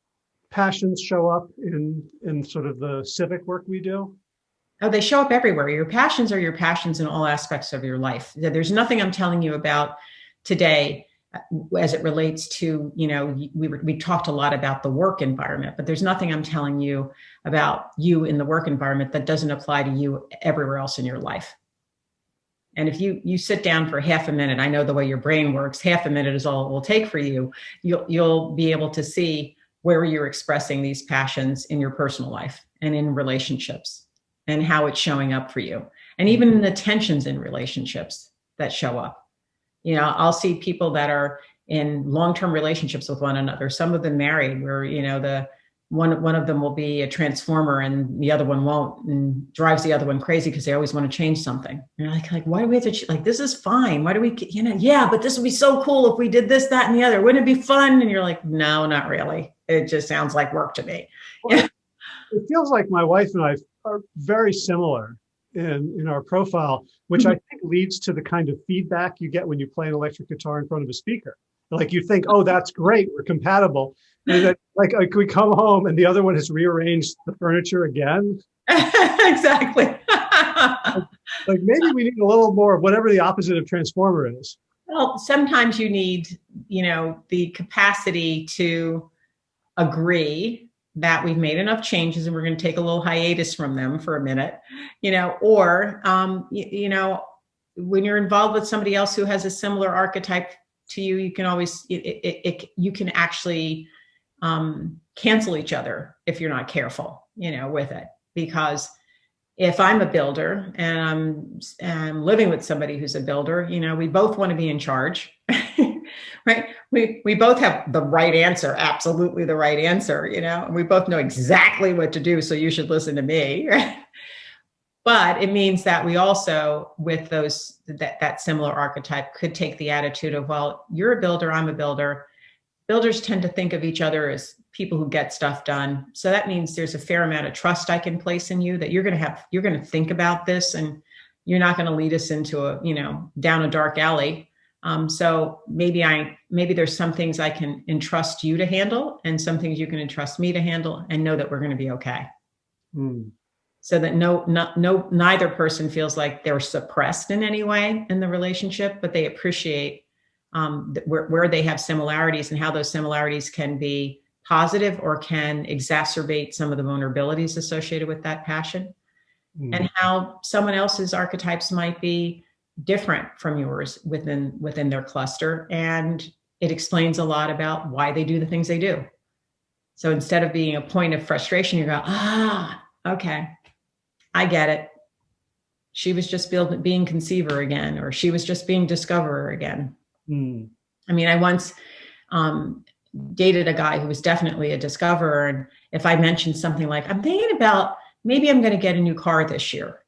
passions show up in, in sort of the civic work we do? Oh, they show up everywhere. Your passions are your passions in all aspects of your life. There's nothing I'm telling you about today as it relates to, you know, we, we talked a lot about the work environment, but there's nothing I'm telling you about you in the work environment that doesn't apply to you everywhere else in your life. And if you you sit down for half a minute, I know the way your brain works, half a minute is all it will take for you. You'll you'll be able to see where you're expressing these passions in your personal life and in relationships and how it's showing up for you. And even mm-hmm. in the tensions in relationships that show up. You know, I'll see people that are in long-term relationships with one another, some of them married where, you know, the one one of them will be a transformer and the other one won't and drives the other one crazy because they always want to change something. And you're like like why do we have to like this is fine. Why do we you know yeah but this would be so cool if we did this that and the other. Wouldn't it be fun? And you're like no not really. It just sounds like work to me. Well, it feels like my wife and i are very similar in in our profile which i leads to the kind of feedback you get when you play an electric guitar in front of a speaker like you think oh that's great we're compatible like, like we come home and the other one has rearranged the furniture again. exactly. like maybe we need a little more of whatever the opposite of transformer is. Well, sometimes you need, you know, the capacity to agree that we've made enough changes and we're going to take a little hiatus from them for a minute, you know, or, um, you, you know, when you're involved with somebody else who has a similar archetype to you, you can always, it, it, it you can actually um, cancel each other if you're not careful, you know, with it. Because if I'm a builder and I'm, I'm living with somebody who's a builder, you know, we both want to be in charge, right? We we both have the right answer, absolutely the right answer, you know, and we both know exactly what to do. So you should listen to me. but it means that we also with those that that similar archetype could take the attitude of well you're a builder i'm a builder builders tend to think of each other as people who get stuff done. So that means there's a fair amount of trust I can place in you that you're going to have, you're going to think about this and you're not going to lead us into a, you know, down a dark alley. Um, so maybe I, maybe there's some things I can entrust you to handle and some things you can entrust me to handle and know that we're going to be okay. Mm. So that no, no, no, neither person feels like they're suppressed in any way in the relationship, but they appreciate um, where, where they have similarities and how those similarities can be positive or can exacerbate some of the vulnerabilities associated with that passion. Mm. and how someone else's archetypes might be different from yours within within their cluster and it explains a lot about why they do the things they do. So instead of being a point of frustration you go ah okay i get it she was just being conceiver again or she was just being discoverer again Mm. I mean, I once um, dated a guy who was definitely a discoverer. And if I mentioned something like, I'm thinking about maybe I'm going to get a new car this year,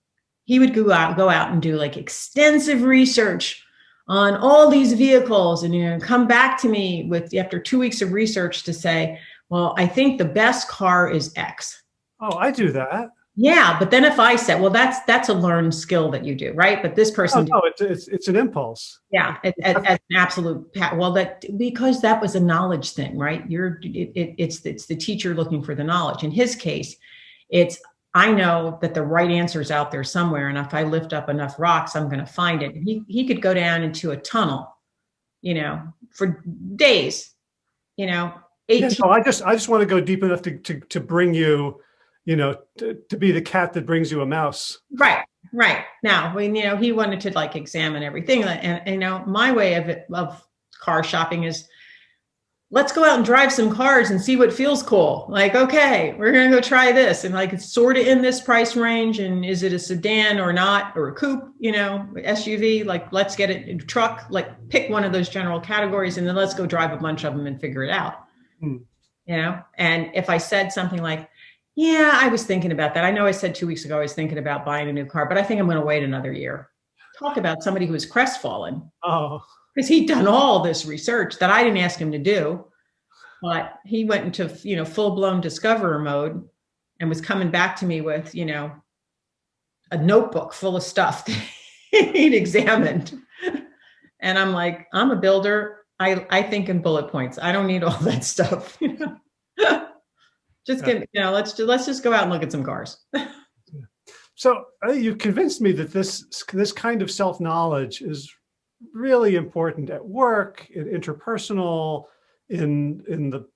he would go out, go out and do like extensive research on all these vehicles and you know come back to me with after two weeks of research to say, well, I think the best car is X. Oh, I do that. Yeah, but then if I said, well, that's that's a learned skill that you do, right? But this person, oh, no, it's, it's it's an impulse. Yeah, it, it, it's an absolute. Well, that because that was a knowledge thing, right? You're it, it, it's it's the teacher looking for the knowledge. In his case, it's I know that the right answer is out there somewhere, and if I lift up enough rocks, I'm going to find it. He he could go down into a tunnel, you know, for days, you know. 18- yeah, so I just I just want to go deep enough to to to bring you you know, to, to be the cat that brings you a mouse. Right, right. Now, when, you know, he wanted to like examine everything and, and you know, my way of it, of car shopping is let's go out and drive some cars and see what feels cool. Like, okay, we're going to go try this. And like, it's sort of in this price range. And is it a sedan or not, or a coupe, you know, SUV, like let's get it in a truck, like pick one of those general categories and then let's go drive a bunch of them and figure it out. Hmm. You know, and if I said something like, yeah, I was thinking about that. I know I said two weeks ago I was thinking about buying a new car, but I think I'm going to wait another year. Talk about somebody who was crestfallen. Oh. Because he'd done all this research that I didn't ask him to do. But he went into, you know, full-blown discoverer mode and was coming back to me with, you know, a notebook full of stuff he'd examined. And I'm like, I'm a builder. I, I think in bullet points. I don't need all that stuff. You know? Just Yeah. get, you know, let's, ju- let's just go out and look at some cars. So uh, you convinced me that this, this kind of self-knowledge is really important at work, in interpersonal, in, in the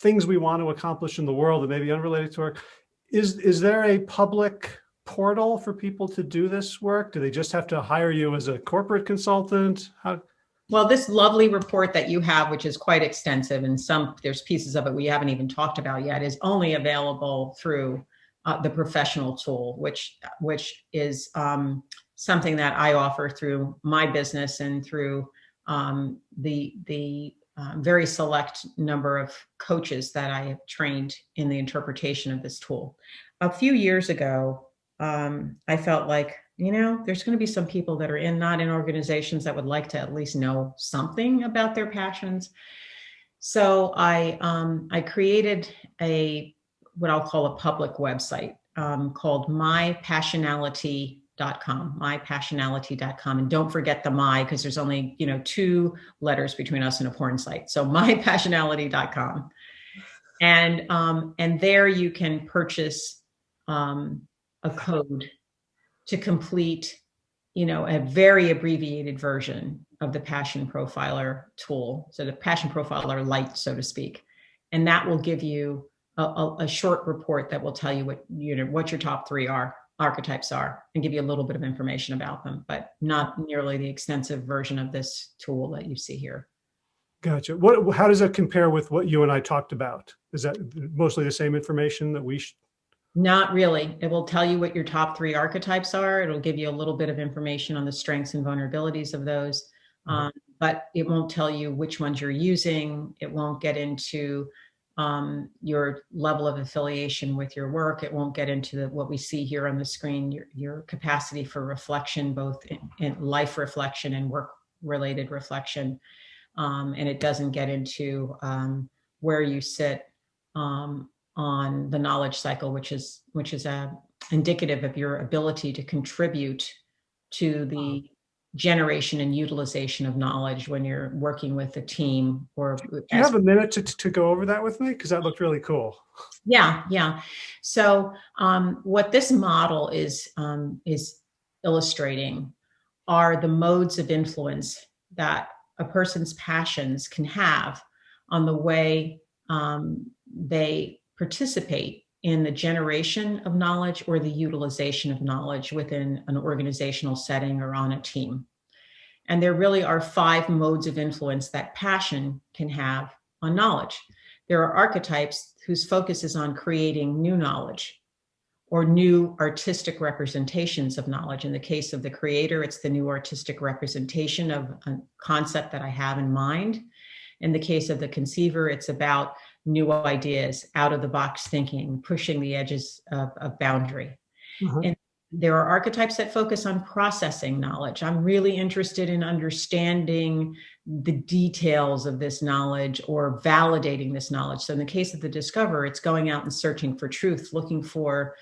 things we want to accomplish in the world that may be unrelated to work. Is, is there a public portal for people to do this work? Do they just have to hire you as a corporate consultant? How, Well, this lovely report that you have, which is quite extensive and some, there's pieces of it we haven't even talked about yet, is only available through uh, the professional tool, which, which is um, something that I offer through my business and through um, the, the uh, very select number of coaches that I have trained in the interpretation of this tool. A few years ago, um, I felt like, you know, there's going to be some people that are in not in organizations that would like to at least know something about their passions. So I um, I created a what I'll call a public website um, called mypassionality.com, mypassionality.com. And don't forget the my, because there's only, you know, two letters between us and a porn site. So mypassionality.com. And, um, and there you can purchase um, a code to complete, you know, a very abbreviated version of the Passion Profiler tool. So the Passion Profiler Lite, so to speak. And that will give you a, a, a short report that will tell you what, you know, what your top three are, archetypes are, and give you a little bit of information about them, but not nearly the extensive version of this tool that you see here. gotcha. What, how does that compare with what you and I talked about? Is that mostly the same information that we, Not really. It will tell you what your top three archetypes are. It'll give you a little bit of information on the strengths and vulnerabilities of those. Mhm. Um, but it won't tell you which ones you're using. It won't get into um, your level of affiliation with your work. It won't get into the, what we see here on the screen, your, your capacity for reflection, both in, in life reflection and work related reflection. Um, and it doesn't get into um, where you sit um, on the knowledge cycle, which is which is a indicative of your ability to contribute to the generation and utilization of knowledge when you're working with a team or do you have a minute to, to go over that with me? Because that looked really cool. yeah, yeah. So um, what this model is um, is illustrating are the modes of influence that a person's passions can have on the way um, they participate in the generation of knowledge or the utilization of knowledge within an organizational setting or on a team. And there really are five modes of influence that passion can have on knowledge. There are archetypes whose focus is on creating new knowledge or new artistic representations of knowledge. In the case of the creator, it's the new artistic representation of a concept that I have in mind. In the case of the conceiver, it's about new ideas, out of the box thinking, pushing the edges of, of boundary. Mhm. And there are archetypes that focus on processing knowledge. I'm really interested in understanding the details of this knowledge or validating this knowledge. So in the case of the discover, it's going out and searching for truth, looking for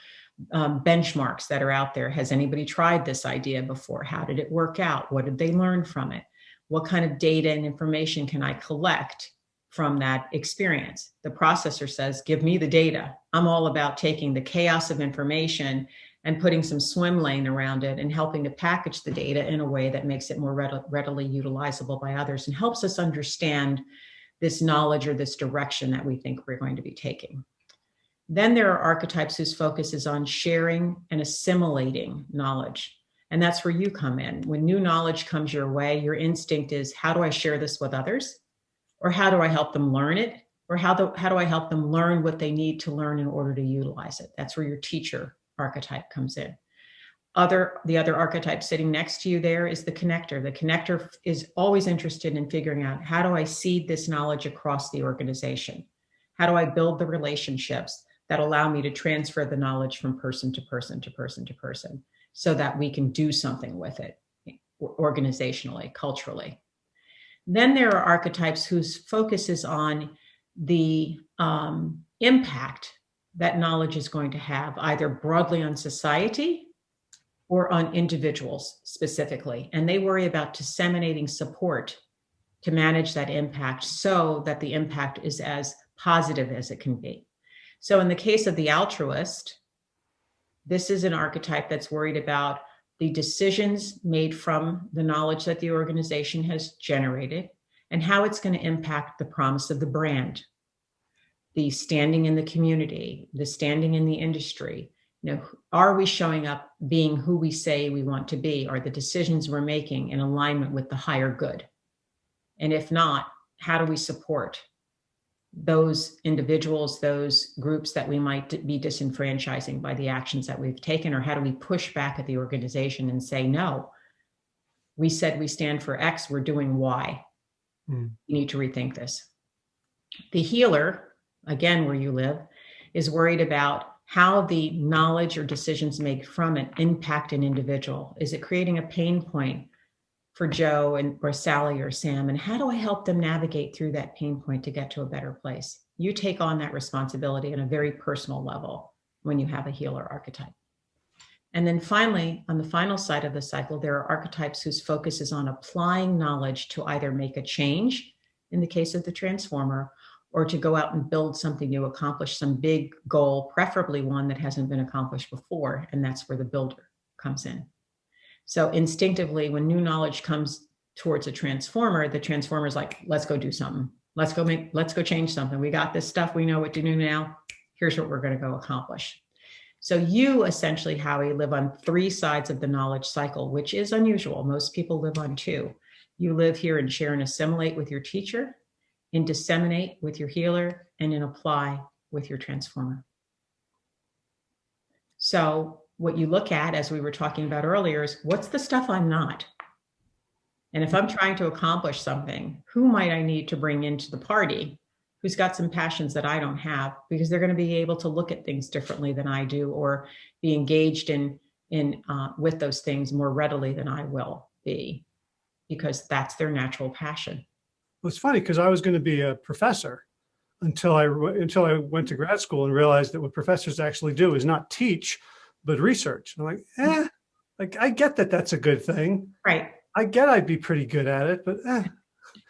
um, benchmarks that are out there. Has anybody tried this idea before? How did it work out? What did they learn from it? What kind of data and information can I collect from that experience? The processor says, give me the data. I'm all about taking the chaos of information and putting some swim lane around it and helping to package the data in a way that makes it more readily, utilizable by others and helps us understand this knowledge or this direction that we think we're going to be taking. Then there are archetypes whose focus is on sharing and assimilating knowledge. And that's where you come in. When new knowledge comes your way, your instinct is, how do I share this with others? Or how do I help them learn it? Or how do, how do I help them learn what they need to learn in order to utilize it? That's where your teacher archetype comes in. Other, the other archetype sitting next to you there is the connector. The connector is always interested in figuring out, how do I seed this knowledge across the organization? How do I build the relationships that allow me to transfer the knowledge from person to person to person to person so that we can do something with it organizationally, culturally. Then there are archetypes whose focus is on the um, impact that knowledge is going to have either broadly on society or on individuals specifically. And they worry about disseminating support to manage that impact so that the impact is as positive as it can be. So in the case of the altruist, this is an archetype that's worried about the decisions made from the knowledge that the organization has generated and how it's going to impact the promise of the brand, the standing in the community, the standing in the industry. You know, are we showing up being who we say we want to be? Are the decisions we're making in alignment with the higher good? And if not, how do we support those individuals, those groups that we might be disenfranchising by the actions that we've taken? Or how do we push back at the organization and say, no, we said we stand for X, we're doing Y. Hmm. You need to rethink this. The healer, again, where you live, is worried about how the knowledge or decisions made from it impact an individual. Is it creating a pain point for Joe and or Sally or Sam? And how do I help them navigate through that pain point to get to a better place? You take on that responsibility on a very personal level when you have a healer archetype. And then finally, on the final side of the cycle, there are archetypes whose focus is on applying knowledge to either make a change in the case of the transformer or to go out and build something new, accomplish some big goal, preferably one that hasn't been accomplished before. And that's where the builder comes in. So instinctively, when new knowledge comes towards a transformer, the transformer is like, let's go do something. Let's go make, let's go change something. We got this stuff. We know what to do now. Here's what we're going to go accomplish. So you essentially, Howie, live on three sides of the knowledge cycle, which is unusual. Most people live on two. You live here and share and assimilate with your teacher, in disseminate with your healer, and in apply with your transformer. So what you look at, as we were talking about earlier, is what's the stuff I'm not? And if I'm trying to accomplish something, who might I need to bring into the party who's got some passions that I don't have because they're going to be able to look at things differently than I do or be engaged in in uh, with those things more readily than I will be because that's their natural passion. Well, it's funny because I was going to be a professor until I until I went to grad school and realized that what professors actually do is not teach, but research. And I'm like, eh, like I get that that's a good thing. Right. I get I'd be pretty good at it, but eh.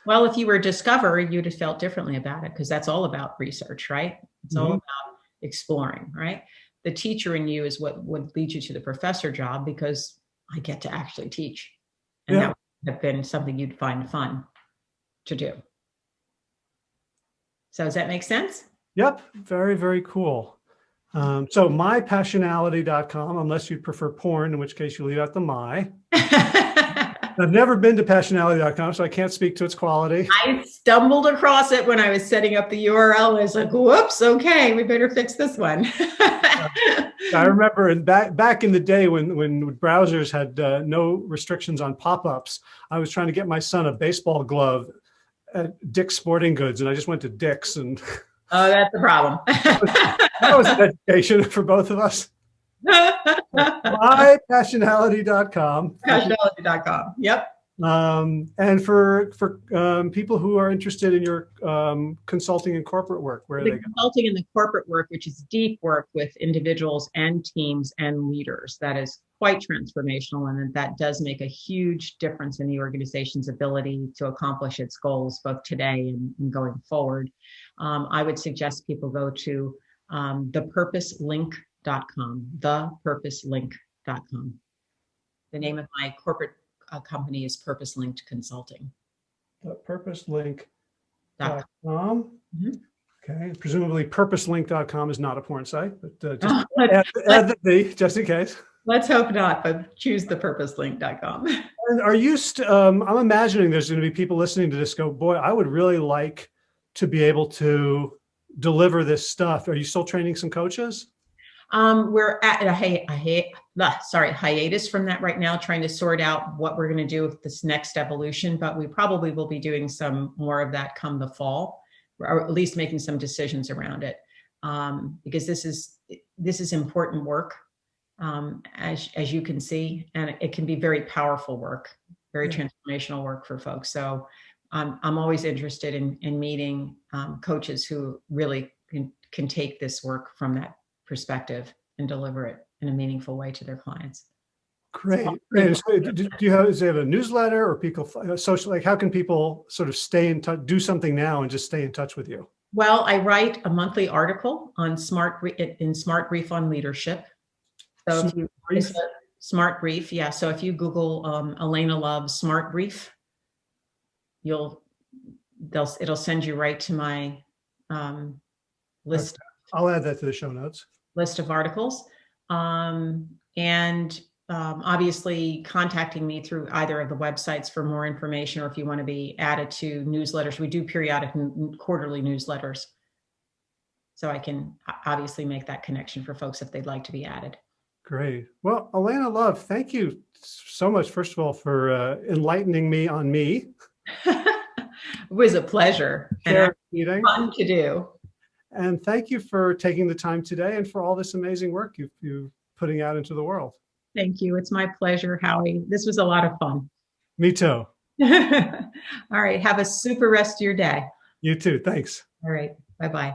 Well, if you were a discoverer, you'd have felt differently about it because that's all about research, right? It's all Mhm. about exploring, right? The teacher in you is what would lead you to the professor job because I get to actually teach. And Yeah. that would have been something you'd find fun to do. So does that make sense? Yep, very, very cool. Um, so mypassionality.com, unless you prefer porn, in which case you leave out the my. I've never been to passionality.com, so I can't speak to its quality. I stumbled across it when I was setting up the URL. I was like, whoops, okay, we better fix this one. I remember in back back in the day when when browsers had uh, no restrictions on pop-ups, I was trying to get my son a baseball glove at Dick's Sporting Goods, and I just went to Dick's, and oh, that's the problem. that was an education for both of us. mypassionality.com. Passionality.com. Yep. Um, and for for um, people who are interested in your um, consulting and corporate work, where The they go? consulting and the corporate work, which is deep work with individuals and teams and leaders, that is quite transformational. And that does make a huge difference in the organization's ability to accomplish its goals, both today and, and going forward. Um, I would suggest people go to um, thepurposelink.com, thepurposelink.com. The name of my corporate uh, company is Purpose Linked Consulting. Purposelink.com. Dot Mhm. Okay, presumably purposelink.com is not a porn site, but uh, just add, add the D just in case. let's hope not, but choose thepurposelink.com. And are you, st- um, I'm imagining there's going to be people listening to this go, boy, I would really like to be able to deliver this stuff. Are you still training some coaches? Um, we're at a, hi- a, hi- ah, sorry, hiatus from that right now, trying to sort out what we're going to do with this next evolution, but we probably will be doing some more of that come the fall, or at least making some decisions around it. Um, because this is, this is important work, um, as, as you can see, and it can be very powerful work, very Yeah. transformational work for folks. So I'm, I'm always interested in, in meeting, um, coaches who really can, can take this work from that perspective and deliver it in a meaningful way to their clients. Great. great. So do, do you have, they have a newsletter or people, uh, social, like how can people sort of stay in touch, do something now and just stay in touch with you? Well, I write a monthly article on smart, in SmartBrief on Leadership. So if you, Brief? SmartBrief, yeah. So if you Google um, Alaina Love SmartBrief, you'll, they'll, it'll send you right to my um, list, I'll add that to the show notes. list of articles. Um, and um, obviously contacting me through either of the websites for more information, or if you want to be added to newsletters, we do periodic quarterly newsletters. So I can obviously make that connection for folks if they'd like to be added. Great. Well, Alaina Love, thank you so much, first of all, for uh, enlightening me on me. It was a pleasure and fun to do. And thank you for taking the time today and for all this amazing work you've, you're putting out into the world. Thank you. It's my pleasure, Howie. This was a lot of fun. Me too. All right. Have a super rest of your day. You too. Thanks. All right. Bye-bye.